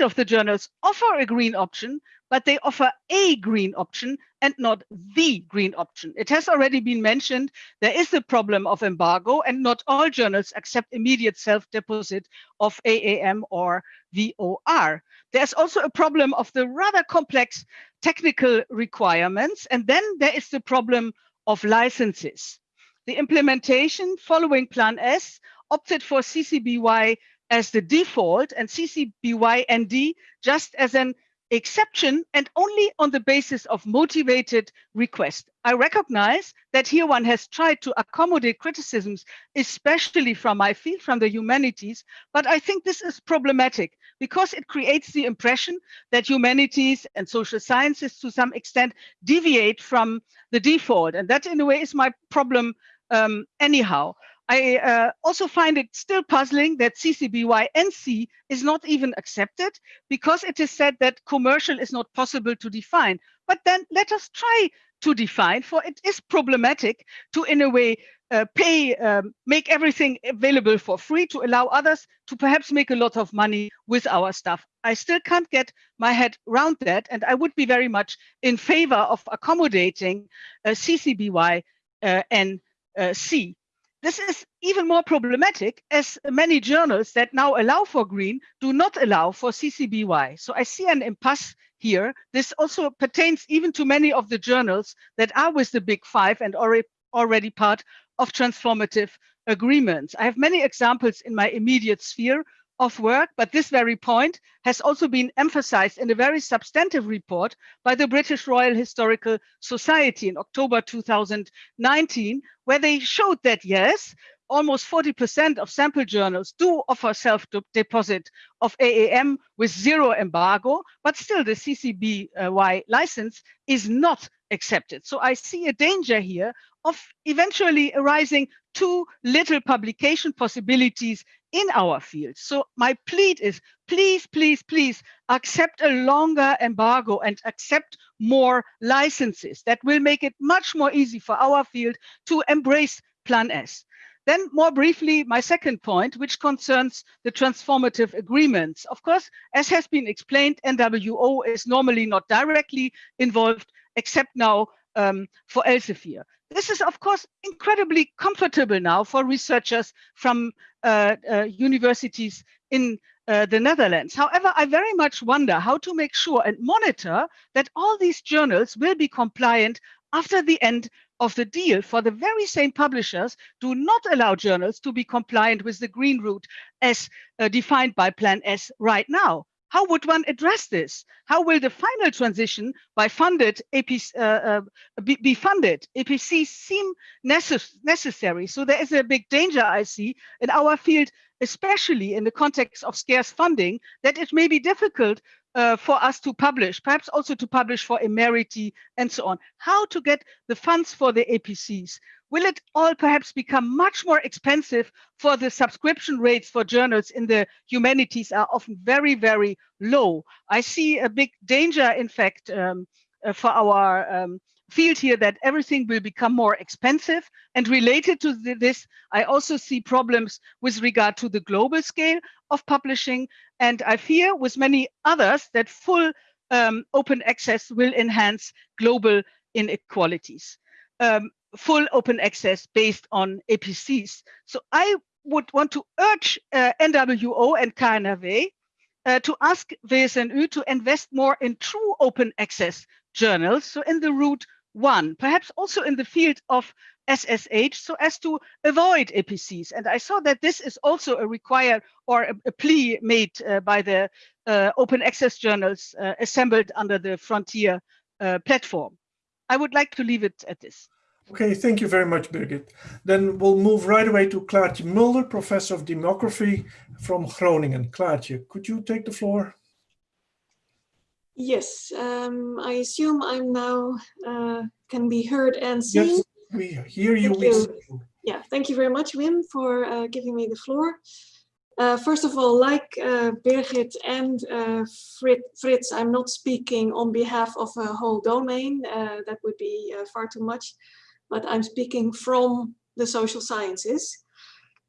of the journals offer a green option, but they offer a green option and not the green option. It has already been mentioned, there is a problem of embargo and not all journals accept immediate self-deposit of AAM or VOR. There's also a problem of the rather complex technical requirements. And then there is the problem of licenses. The implementation following Plan S opted for CC BY as the default and CC BY ND just as an exception and only on the basis of motivated request. I recognize that here one has tried to accommodate criticisms, especially from my field, from the humanities, but I think this is problematic because it creates the impression that humanities and social sciences to some extent deviate from the default. And that in a way is my problem um, anyhow. I uh, also find it still puzzling that CCBY-NC is not even accepted because it is said that commercial is not possible to define. But then let us try to define, for it is problematic to, in a way, uh, pay, um, make everything available for free to allow others to perhaps make a lot of money with our stuff. I still can't get my head around that, and I would be very much in favor of accommodating uh, CCBY uh, and uh. This is even more problematic as many journals that now allow for green do not allow for CCBY. So I see an impasse here. This also pertains even to many of the journals that are with the big five and already, already part of transformative agreements. I have many examples in my immediate sphere of work, but this very point has also been emphasized in a very substantive report by the British Royal Historical Society in October 2019, where they showed that yes, almost 40% of sample journals do offer self-deposit of AAM with zero embargo, but still the CC BY license is not accepted. So I see a danger here of eventually arising too little publication possibilities in our field. So my plea is please, please, please accept a longer embargo and accept more licenses. That will make it much more easy for our field to embrace Plan S. Then more briefly, my second point, which concerns the transformative agreements. Of course, as has been explained, NWO is normally not directly involved, except now um, for Elsevier. This is, of course, incredibly comfortable now for researchers from uh, uh, universities in uh, the Netherlands. However, I very much wonder how to make sure and monitor that all these journals will be compliant after the end of the deal for the very same publishers do not allow journals to be compliant with the green route as uh, defined by Plan S right now. How would one address this? How will the final transition by funded APC uh, uh, be, be, funded? APCs seem necess necessary. So there is a big danger I see in our field, especially in the context of scarce funding, that it may be difficult uh, for us to publish, perhaps also to publish for Emeriti and so on. How to get the funds for the APCs? Will it all perhaps become much more expensive for the subscription rates for journals in the humanities are often very, very low. I see a big danger, in fact, um, uh, for our um, field here that everything will become more expensive. And related to this, I also see problems with regard to the global scale of publishing. And I fear with many others that full um, open access will enhance global inequalities. Um, full open access based on APCs. So I would want to urge uh, NWO and KNAW uh, to ask VSNU to invest more in true open access journals. So in the route one, perhaps also in the field of SSH so as to avoid APCs. And I saw that this is also a required or a, a plea made uh, by the uh, open access journals uh, assembled under the Frontier uh, platform. I would like to leave it at this. Okay, thank you very much, Birgit. Then we'll move right away to Klaartje Mulder, Professor of Demography from Groningen. Klaartje, could you take the floor? Yes, um, I assume I'm now uh, can be heard and seen. Yes, we hear you. Thank you. Yeah, thank you very much, Wim, for uh, giving me the floor. Uh, first of all, like uh, Birgit and uh, Frits, I'm not speaking on behalf of a whole domain. Uh, that would be uh, far too much but I'm speaking from the social sciences.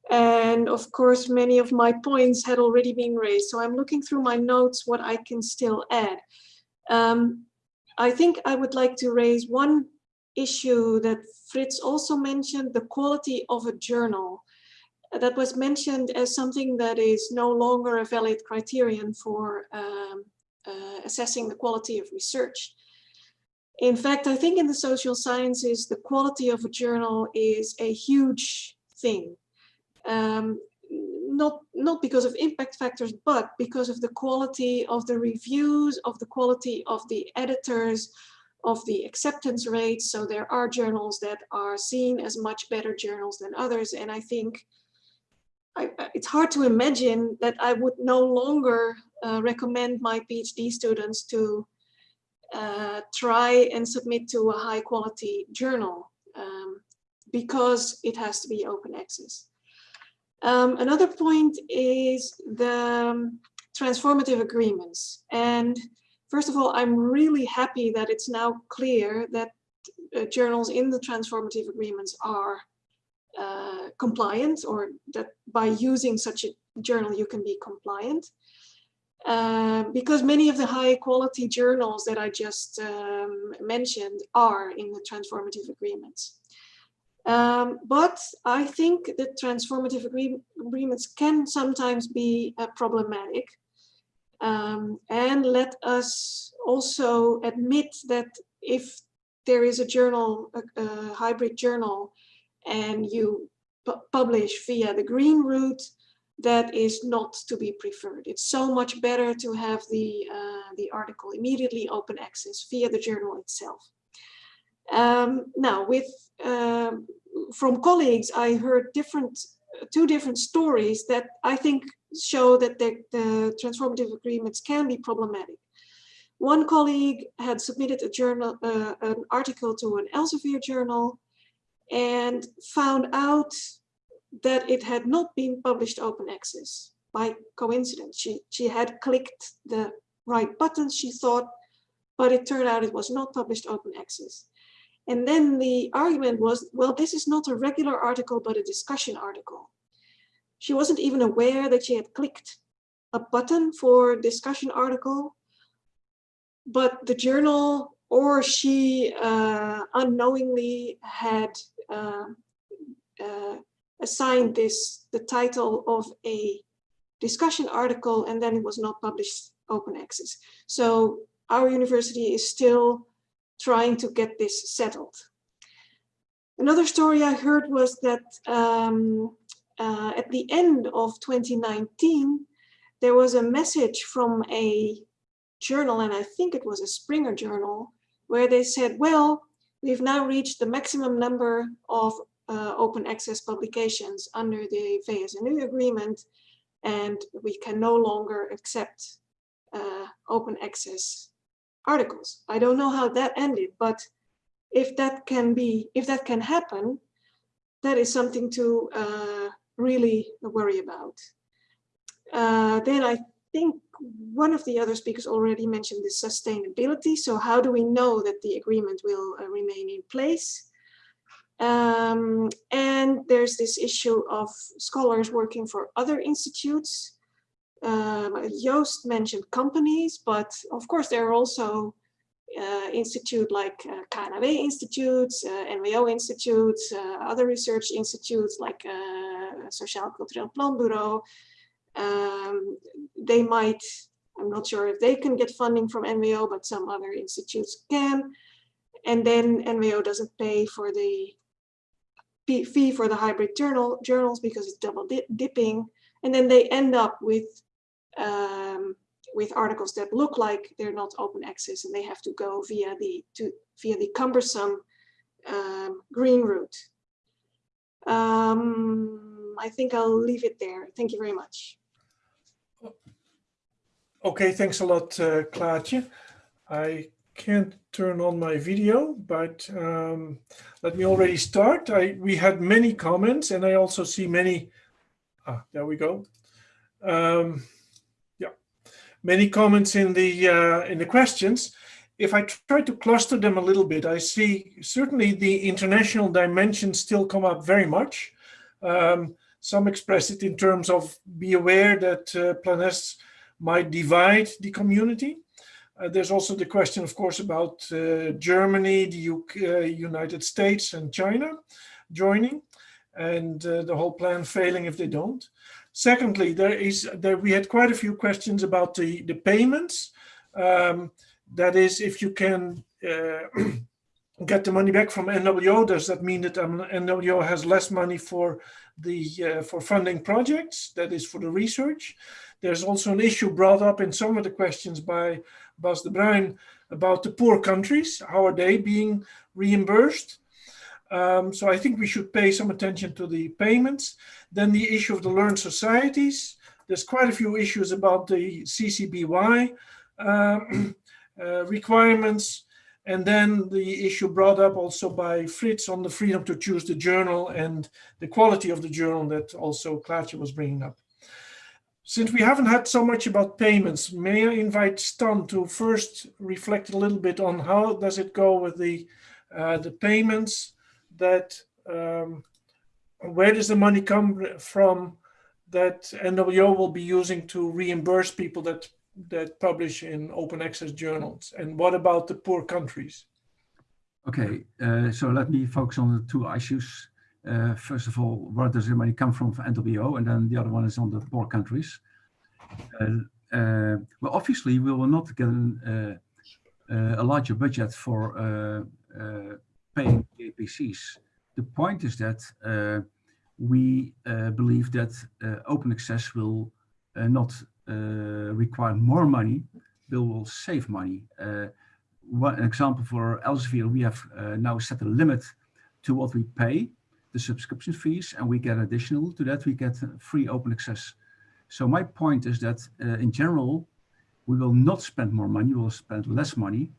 And of course, many of my points had already been raised. So I'm looking through my notes what I can still add. Um, I think I would like to raise one issue that Frits also mentioned, the quality of a journal. That was mentioned as something that is no longer a valid criterion for um, uh, assessing the quality of research. In fact, I think in the social sciences, the quality of a journal is a huge thing. Um, not, not because of impact factors, but because of the quality of the reviews, of the quality of the editors, of the acceptance rates. So there are journals that are seen as much better journals than others. And I think I, it's hard to imagine that I would no longer uh, recommend my PhD students to uh, try and submit to a high quality journal um, because it has to be open access. Um, another point is the um, transformative agreements. And first of all, I'm really happy that it's now clear that uh, journals in the transformative agreements are uh, compliant or that by using such a journal you can be compliant. Uh, because many of the high quality journals that I just um, mentioned are in the transformative agreements. Um, but I think that transformative agree agreements can sometimes be uh, problematic. Um, and let us also admit that if there is a journal, a, a hybrid journal, and you publish via the green route, that is not to be preferred. It's so much better to have the, uh, the article immediately open access via the journal itself. Um, now, with uh, from colleagues, I heard different, two different stories that I think show that the, the transformative agreements can be problematic. One colleague had submitted a journal, uh, an article to an Elsevier journal and found out that it had not been published open access by coincidence. She, she had clicked the right buttons, she thought, but it turned out it was not published open access. And then the argument was, well, this is not a regular article, but a discussion article. She wasn't even aware that she had clicked a button for discussion article, but the journal or she uh, unknowingly had uh, uh, assigned this the title of a discussion article and then it was not published open access. So our university is still trying to get this settled. Another story I heard was that um, uh, at the end of 2019, there was a message from a journal, and I think it was a Springer journal, where they said, well, we've now reached the maximum number of uh, open access publications under the VSNU agreement, and we can no longer accept uh, open access articles. I don't know how that ended, but if that can be, if that can happen, that is something to uh, really worry about. Uh, then I think one of the other speakers already mentioned the sustainability. So how do we know that the agreement will uh, remain in place? Um, and there's this issue of scholars working for other institutes. Um, Joost mentioned companies, but of course there are also uh, institute like uh, KNAW institutes, uh, NWO institutes, uh, other research institutes like uh, Sociaal Cultureel Planbureau. Um, they might, I'm not sure if they can get funding from NWO, but some other institutes can. And then NWO doesn't pay for the fee for the hybrid journal journals because it's double dipping. And then they end up with um, with articles that look like they're not open access and they have to go via the to via the cumbersome um, green route. Um, I think I'll leave it there. Thank you very much. Okay, thanks a lot, uh, Klaartje. I can't turn on my video, but um, let me already start. I, we had many comments and I also see many, ah, there we go. Um, yeah, many comments in the, uh, in the questions. If I try to cluster them a little bit, I see certainly the international dimension still come up very much. Um, some express it in terms of be aware that uh, might divide the community. Uh, there's also the question, of course, about uh, Germany, the UK, uh, United States and China joining and uh, the whole plan failing if they don't. Secondly, there is there we had quite a few questions about the, the payments. Um, that is, if you can uh, get the money back from NWO, does that mean that um, NWO has less money for the uh, for funding projects? That is for the research. There's also an issue brought up in some of the questions by Bas de Bruin about the poor countries. How are they being reimbursed? Um, so I think we should pay some attention to the payments. Then the issue of the learned societies. There's quite a few issues about the CCBY uh, uh, requirements. And then the issue brought up also by Frits on the freedom to choose the journal and the quality of the journal that also Klaartje was bringing up. Since we haven't had so much about payments, may I invite Stan to first reflect a little bit on how does it go with the uh, the payments that um, where does the money come from that NWO will be using to reimburse people that that publish in open access journals and what about the poor countries? Okay, uh, so let me focus on the two issues uh, first of all, where does the money come from for NWO? And then the other one is on the poor countries. Uh, uh, well, obviously, we will not get an, uh, uh, a larger budget for uh, paying APCs. The point is that we believe that open access will not require more money, but will save money. one example for Elsevier, we have uh, now set a limit to what we pay the subscription fees and we get additional to that, we get free open access. So my point is that uh, in general, we will not spend more money, we will spend less money.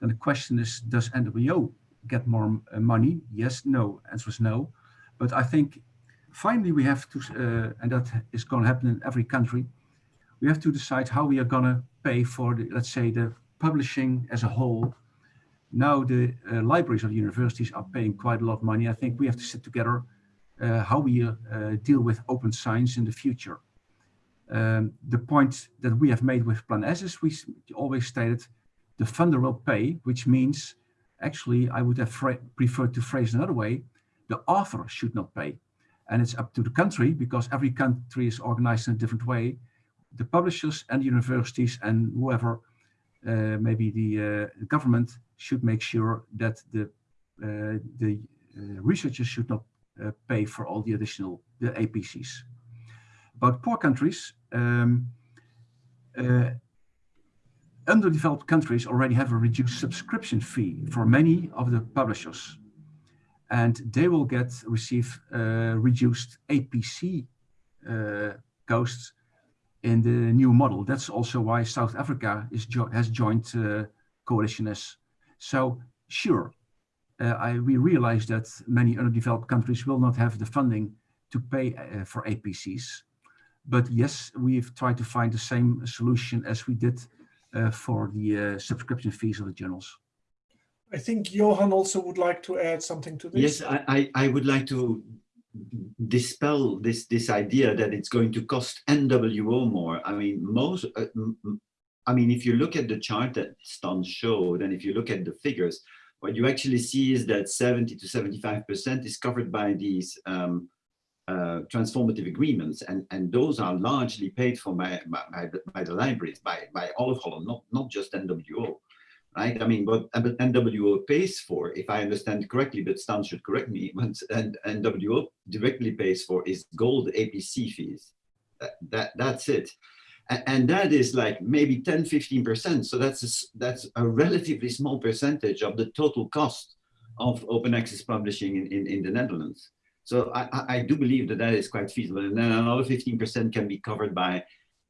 And the question is, does NWO get more uh, money? Yes, no, answer is no. But I think finally we have to, uh, and that is going to happen in every country, we have to decide how we are going to pay for, the, let's say, the publishing as a whole now the uh, libraries of universities are paying quite a lot of money. I think we have to sit together uh, how we uh, deal with open science in the future. Um, the point that we have made with Plan S is we always stated the funder will pay, which means actually I would have preferred to phrase another way, the author should not pay. And it's up to the country because every country is organized in a different way. The publishers and universities and whoever, maybe the uh, government should make sure that the uh, the uh, researchers should not uh, pay for all the additional the APCs. About poor countries, um, uh, underdeveloped countries already have a reduced subscription fee for many of the publishers. And they will get receive uh, reduced APC uh, costs in the new model. That's also why South Africa is jo has joined uh, Coalition S. So sure, uh, I, we realize that many underdeveloped countries will not have the funding to pay uh, for APCs. But yes, we've tried to find the same solution as we did uh, for the uh, subscription fees of the journals. I think Johan also would like to add something to this. Yes, I, I, I would like to dispel this this idea that it's going to cost NWO more. I mean, most. Uh, I mean, if you look at the chart that Stan showed, and if you look at the figures, what you actually see is that 70 to 75 percent is covered by these um, uh, transformative agreements, and and those are largely paid for by by, the, by the libraries, by by all of Holland, not not just NWO right? I mean, what NWO pays for, if I understand correctly, but Stan should correct me, what NWO directly pays for is gold APC fees. That, that That's it. And, that is like maybe 10, 15%. So that's a, that's a relatively small percentage of the total cost of open access publishing in, in, in the Netherlands. So I, I do believe that that is quite feasible. And then another 15% can be covered by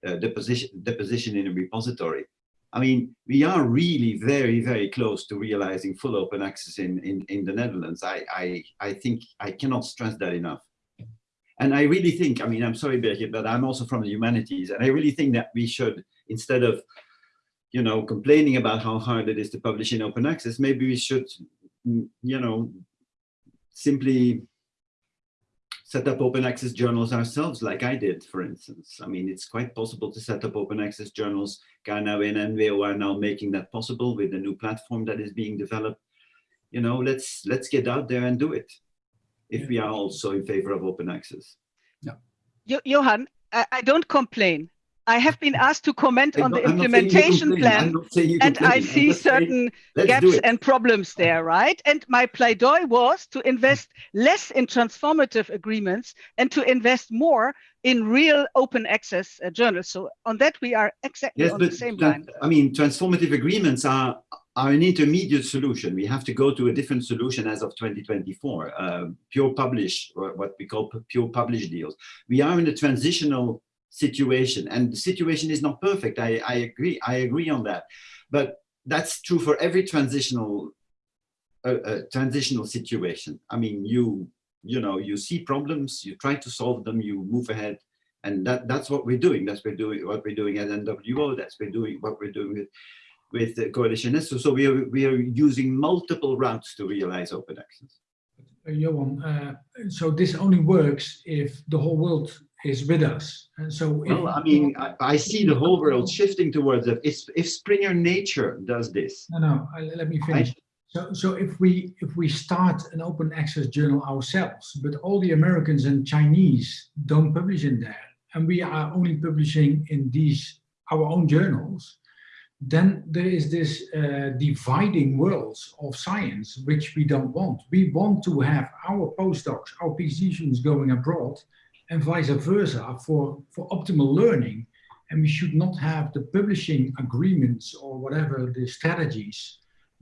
uh, deposition, deposition in a repository. I mean, we are really very, very close to realizing full open access in, in, in the Netherlands. I, I, I think I cannot stress that enough. And I really think, I mean, I'm sorry, Birgit, but I'm also from the humanities. And I really think that we should, instead of, you know, complaining about how hard it is to publish in open access, maybe we should, mm, you know, simply set up open access journals ourselves, like I did, for instance. I mean, it's quite possible to set up open access journals. Ghana and NWO are now making that possible with a new platform that is being developed. You know, let's let's get out there and do it if we are also in favor of open access. Yeah. Johan, I, I don't complain. I have been asked to comment on the implementation plan and I see certain gaps and problems there, right? And my pleidooi was to invest less in transformative agreements and to invest more in real open access uh, journals. So on that, we are exactly yes, on the same line. I mean, transformative agreements are, are an intermediate solution. We have to go to a different solution as of 2024, uh, pure publish, or what we call pure publish deals. We are in a transitional situation. And the situation is not perfect. I, I agree I agree on that. But that's true for every transitional uh, uh, transitional situation. I mean you you know you see problems you try to solve them you move ahead. And that that's what we're doing. That's we're doing what we're doing at NWO that's we're doing what we're doing with with the coalition. So, so we are we are using multiple routes to realize open access. Uh, Johan, uh, so this only works if the whole world is with us. And so, well, I mean, I, I, see the whole world shifting towards it. If, if Springer Nature does this, no, no, I, let me finish. I, so, so if we if we start an open access journal ourselves, but all the Americans and Chinese don't publish in there, and we are only publishing in these our own journals, then there is this uh, dividing worlds of science, which we don't want. We want to have our postdocs, our PhD students going abroad, and vice versa for, for optimal learning. And we should not have the publishing agreements or whatever the strategies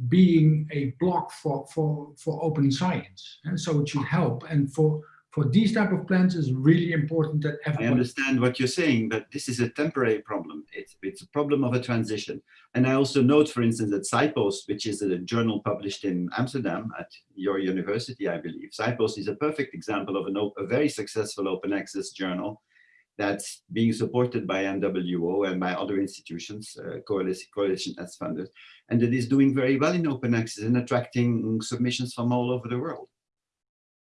being a block for, for, for open science. And so it should help. And for for these type of plans is really important that everyone... I understand what you're saying, but this is a temporary problem. It's, it's a problem of a transition. And I also note, for instance, that SciPost, which is a journal published in Amsterdam at your university, I believe. SciPost is a perfect example of an, a very successful open access journal that's being supported by NWO and by other institutions, uh, coalition, coalition as funders, and that is doing very well in open access and attracting submissions from all over the world.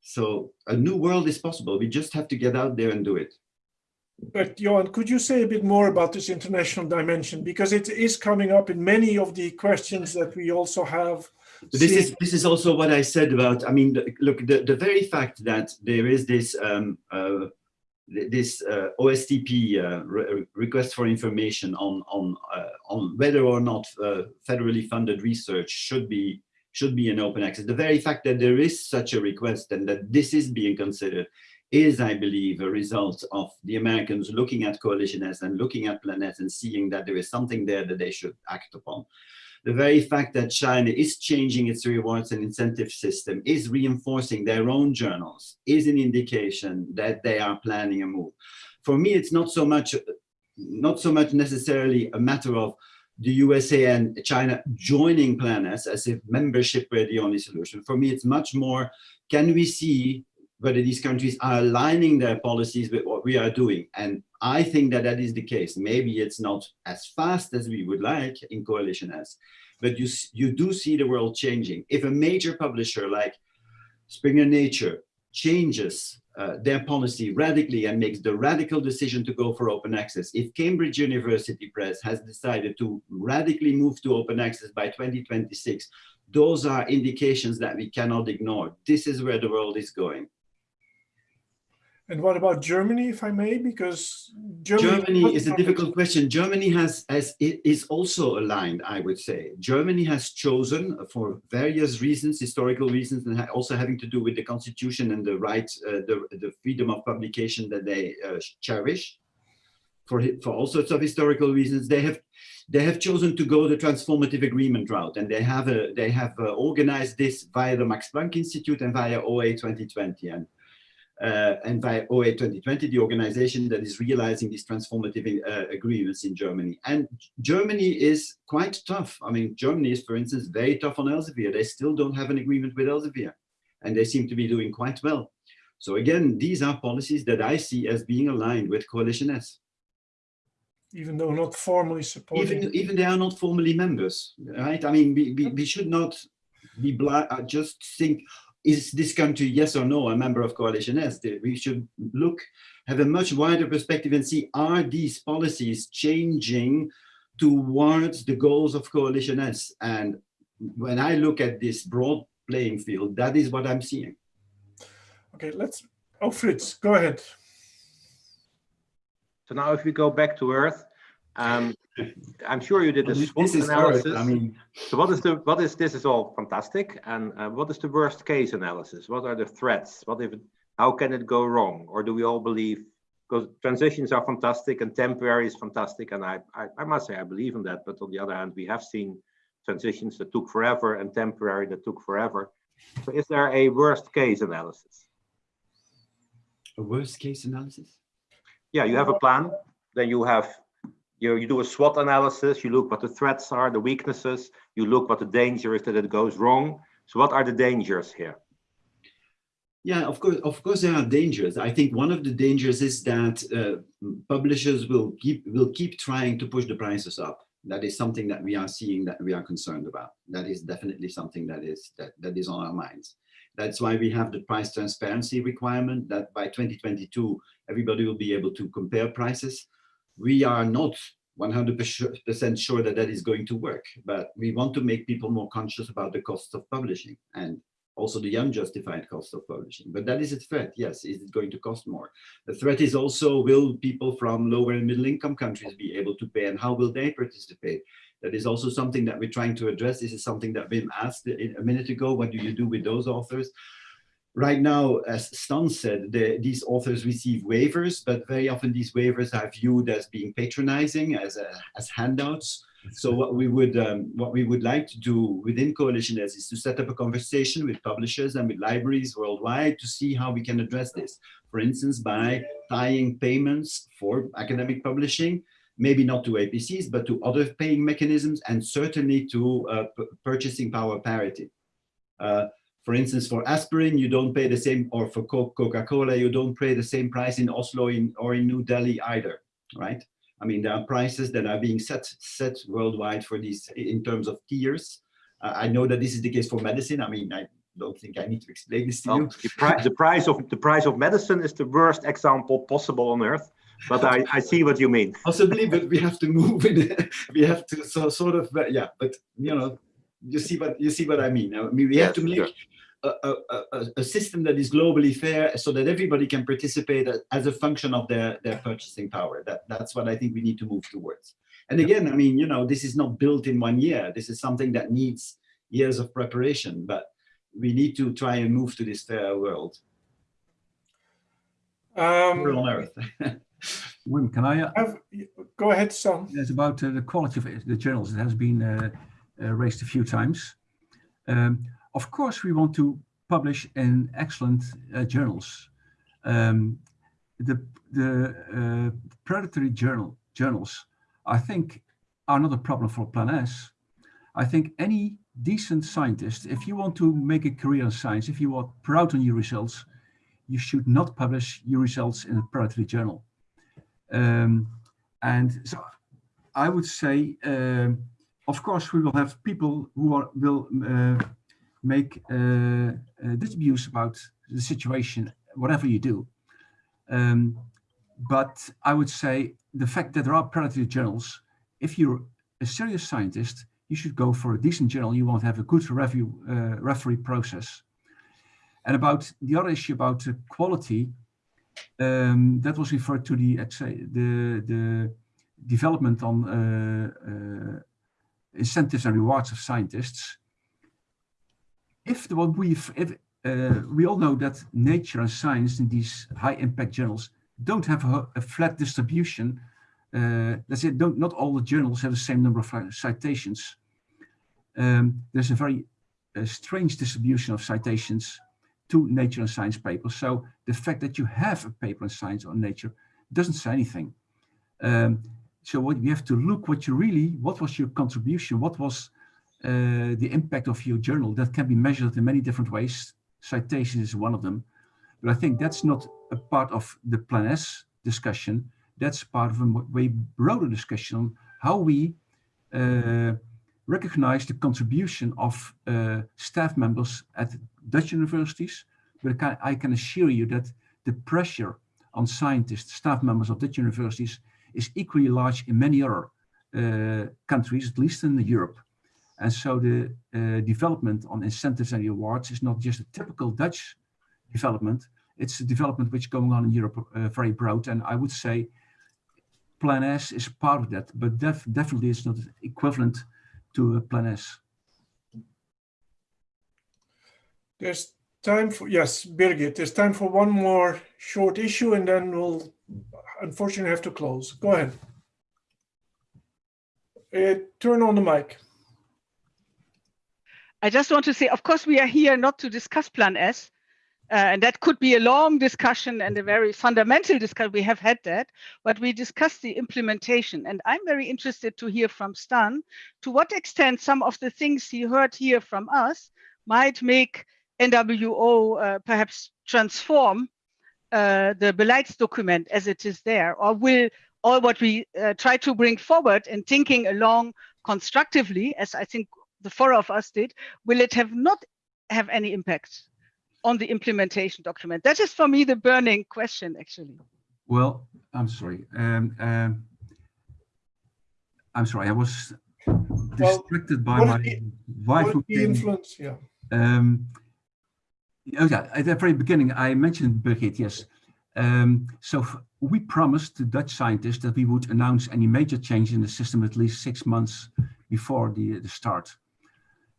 So a new world is possible. We just have to get out there and do it. But Johan, could you say a bit more about this international dimension? Because it is coming up in many of the questions that we also have. This is this is also what I said about. I mean, look, the, the very fact that there is this um, uh, this uh, OSTP uh, re request for information on on uh, on whether or not uh, federally funded research should be should be an open access. The very fact that there is such a request and that this is being considered is, I believe, a result of the Americans looking at Coalition S and looking at Plan S and seeing that there is something there that they should act upon. The very fact that China is changing its rewards and incentive system, is reinforcing their own journals, is an indication that they are planning a move. For me, it's not so much, not so much necessarily a matter of the USA and China joining Plan S as if membership were the only solution. For me, it's much more, can we see whether these countries are aligning their policies with what we are doing? And I think that that is the case. Maybe it's not as fast as we would like in Coalition S, but you, you do see the world changing. If a major publisher like Springer Nature changes uh, their policy radically and makes the radical decision to go for open access. If Cambridge University Press has decided to radically move to open access by 2026, those are indications that we cannot ignore. This is where the world is going. And what about Germany, if I may? Because Germany, Germany is a difficult question. Germany has, has is also aligned, I would say. Germany has chosen for various reasons, historical reasons, and also having to do with the constitution and the right, uh, the, the freedom of publication that they uh, cherish. For, for all sorts of historical reasons, they have they have chosen to go the transformative agreement route, and they have a, they have uh, organized this via the Max Planck Institute and via OA 2020. And uh, and by OA 2020, the organization that is realizing these transformative uh, agreements in Germany. And Germany is quite tough. I mean, Germany is, for instance, very tough on Elsevier. They still don't have an agreement with Elsevier, and they seem to be doing quite well. So again, these are policies that I see as being aligned with Coalition S. Even though not formally supporting. Even, even they are not formally members, right? I mean, we, we, we should not be blind, uh, just think, is this country, yes or no, a member of Coalition S? We should look, have a much wider perspective and see, are these policies changing towards the goals of Coalition S? And when I look at this broad playing field, that is what I'm seeing. Okay, let's, oh, Frits, go ahead. So now if we go back to Earth, um, I'm sure you did a SWOT this analysis. I mean, So what is the what is this is all fantastic and uh, what is the worst case analysis? What are the threats? What if how can it go wrong? Or do we all believe because transitions are fantastic and temporary is fantastic and I, I I must say I believe in that. But on the other hand, we have seen transitions that took forever and temporary that took forever. So is there a worst case analysis? a worst case analysis? Yeah, you have a plan, then you have you, you do a SWOT analysis, you look what the threats are, the weaknesses, you look what the danger is that it goes wrong. So what are the dangers here? Yeah, of course, of course, there are dangers. I think one of the dangers is that uh, publishers will keep will keep trying to push the prices up. That is something that we are seeing that we are concerned about. That is definitely something that is that, that is on our minds. That's why we have the price transparency requirement that by 2022, everybody will be able to compare prices we are not 100% sure that that is going to work, but we want to make people more conscious about the costs of publishing and also the unjustified cost of publishing. But that is a threat, yes, is it going to cost more? The threat is also, will people from lower and middle income countries be able to pay and how will they participate? That is also something that we're trying to address. This is something that Wim asked a minute ago, what do you do with those authors? Right now, as Stan said, the, these authors receive waivers, but very often these waivers are viewed as being patronizing, as, a, as handouts. So what we would um, what we would like to do within Coalition S is to set up a conversation with publishers and with libraries worldwide to see how we can address this. For instance, by tying payments for academic publishing, maybe not to APCs, but to other paying mechanisms, and certainly to uh, purchasing power parity. Uh, for instance, for aspirin, you don't pay the same, or for Coca-Cola, you don't pay the same price in Oslo in, or in New Delhi either, right? I mean, there are prices that are being set set worldwide for these in terms of tiers. Uh, I know that this is the case for medicine. I mean, I don't think I need to explain this to well, you. The, pri the, price of the price of medicine is the worst example possible on earth. But I, I see what you mean. Possibly, but we have to move. In, we have to so sort of yeah. But you know, you see what you see what I mean. I mean, we yes, have to make sure a, a, a, system that is globally fair so that everybody can participate as a function of their, their purchasing power. That, that's what I think we need to move towards. And again, I mean, you know, this is not built in one year. This is something that needs years of preparation, but we need to try and move to this fair world. Um, We're on Earth. Wim, can I? Uh, have, go ahead, Stan. it's about uh, the quality of it- the journals. It has been uh, raised a few times. Um, of course, we want to publish in excellent uh, journals. Um, the the uh, predatory journal journals, I think, are not a problem for Plan S. I think any decent scientist, if you want to make a career in science, if you are proud on your results, you should not publish your results in a predatory journal. Um, and so I would say, um, of course, we will have people who are, will uh, make uh, uh, disputes about the situation, whatever you do. Um, but I would say the fact that there are predatory journals, if you're a serious scientist, you should go for a decent journal. You won't have a good review uh, referee process. And about the other issue about quality, um, that was referred to the the the development on uh, uh, incentives and rewards of scientists. If the what we if uh, we all know that nature and science in these high impact journals don't have a, a flat distribution. Uh, that's it. Don't not all the journals have the same number of citations. Um, there's a very uh, strange distribution of citations to nature and science papers. So the fact that you have a paper in science or nature doesn't say anything. Um, so what you have to look what you really, what was your contribution? What was uh, the impact of your journal that can be measured in many different ways. Citation is one of them. But I think that's not a part of the Plan S discussion. That's part of a way broader discussion on how we uh, recognize the contribution of uh, staff members at Dutch universities, but I can assure you that the pressure on scientists, staff members of Dutch universities is equally large in many other uh, countries, at least in Europe. And so the uh, development on incentives and rewards is not just a typical Dutch development, it's a development which is going on in Europe uh, very broad. And I would say Plan S is part of that, but def definitely it's not equivalent to Plan S. There's time for, yes, Birgit, there's time for one more short issue and then we'll unfortunately I have to close. Go ahead. Uh, turn on the mic. I just want to say, of course, we are here not to discuss Plan S, uh, and that could be a long discussion and a very fundamental discussion. We have had that, but we discussed the implementation. And I'm very interested to hear from Stan to what extent some of the things he heard here from us might make NWO uh, perhaps transform uh, the beleidsdocument as it is there, or will all what we uh, try to bring forward and thinking along constructively, as I think the four of us did, will it have not have any impact on the implementation document? That is for me the burning question, actually. Well, I'm sorry. Um, um, I'm sorry. I was distracted by my the, wife. Who the influence, yeah. Um, oh yeah, at the very beginning, I mentioned Birgit, yes. Um, so we promised the Dutch scientists that we would announce any major change in the system at least six months before the, the start.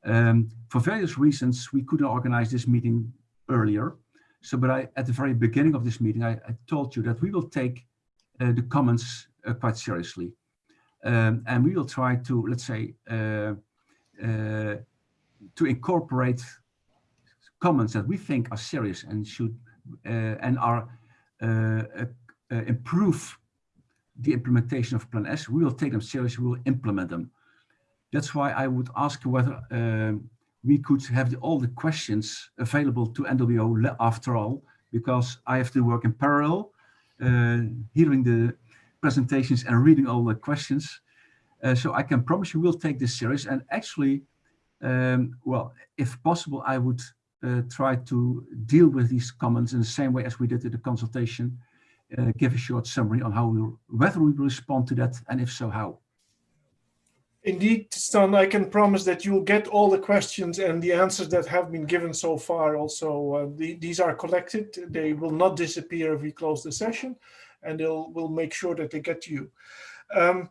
Um, for various reasons, we couldn't organize this meeting earlier. So, but I, at the very beginning of this meeting, I, I told you that we will take uh, the comments uh, quite seriously. Um, and we will try to, let's say, uh, uh to incorporate comments that we think are serious and should uh, and are uh, improve the implementation of Plan S. We will take them seriously, we will implement them. That's why I would ask whether um, we could have the, all the questions available to NWO after all, because I have to work in parallel, uh, hearing the presentations and reading all the questions. Uh, so I can promise you we'll take this serious and actually, um, well, if possible, I would uh, try to deal with these comments in the same way as we did in the consultation, uh, give a short summary on how we, whether we respond to that and if so, how. Indeed, Stan, I can promise that you'll get all the questions and the answers that have been given so far. Also, uh, the, these are collected. They will not disappear if we close the session, and they'll will make sure that they get to you. Um,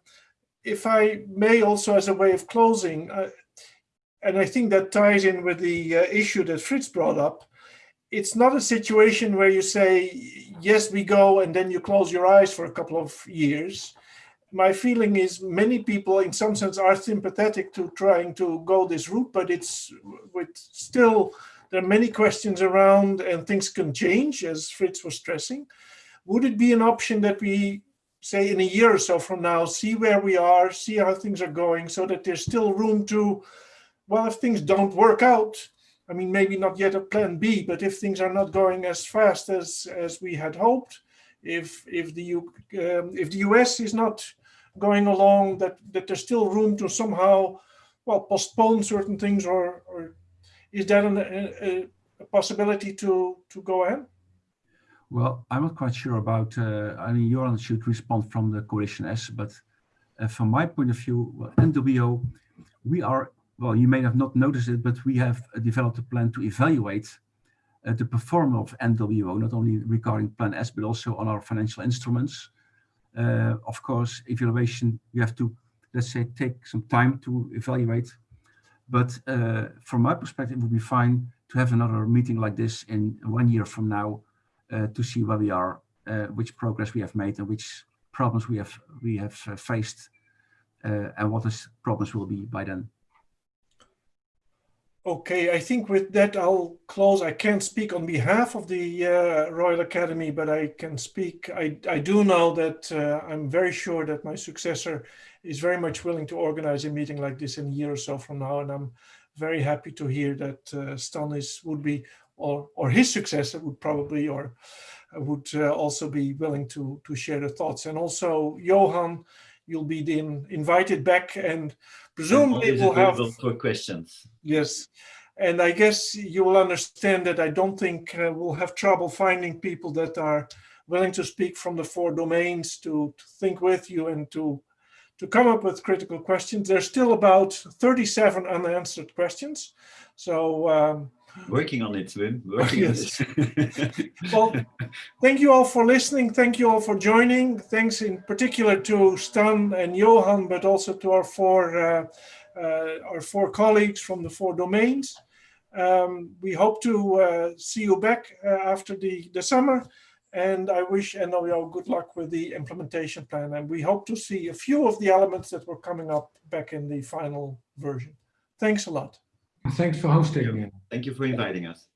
if I may also, as a way of closing, uh, and I think that ties in with the uh, issue that Frits brought up, it's not a situation where you say, yes, we go, and then you close your eyes for a couple of years. My feeling is many people in some sense are sympathetic to trying to go this route, but it's with still, there are many questions around and things can change as Frits was stressing. Would it be an option that we say in a year or so from now, see where we are, see how things are going so that there's still room to, well, if things don't work out, I mean, maybe not yet a plan B, but if things are not going as fast as as we had hoped, if if the U, um, if the US is not going along, that that there's still room to somehow, well, postpone certain things, or or is that an, a, a possibility to to go ahead? Well, I'm not quite sure about. Uh, I mean, Johan should respond from the coalition S, but uh, from my point of view, well, NWO, we are well, you may have not noticed it, but we have uh, developed a plan to evaluate uh, the performance of NWO, not only regarding Plan S, but also on our financial instruments. Uh, of course, evaluation, you have to, let's say, take some time to evaluate. But uh, from my perspective, it would be fine to have another meeting like this in one year from now uh, to see where we are, uh, which progress we have made and which problems we have we have faced and what the problems will be by then. Okay, I think with that I'll close. I can't speak on behalf of the uh, Royal Academy, but I can speak. I, I do know that uh, I'm very sure that my successor is very much willing to organize a meeting like this in a year or so from now. And I'm very happy to hear that uh, Stanis would be, or, or his successor would probably, or would uh, also be willing to, to share the thoughts. And also Johan, you'll be then invited back and presumably we'll have for questions. Yes, and I guess you will understand that I don't think uh, we'll have trouble finding people that are willing to speak from the four domains to, to think with you and to to come up with critical questions. There's still about 37 unanswered questions. So um, working on it, Wim. Working yes. on it. well, thank you all for listening. Thank you all for joining. Thanks in particular to Stan and Johan, but also to our four uh, uh, our four colleagues from the four domains. Um, we hope to uh, see you back uh, after the the summer. And I wish NWO good luck with the implementation plan. And we hope to see a few of the elements that were coming up back in the final version. Thanks a lot. Thanks for hosting. Thank you for inviting us.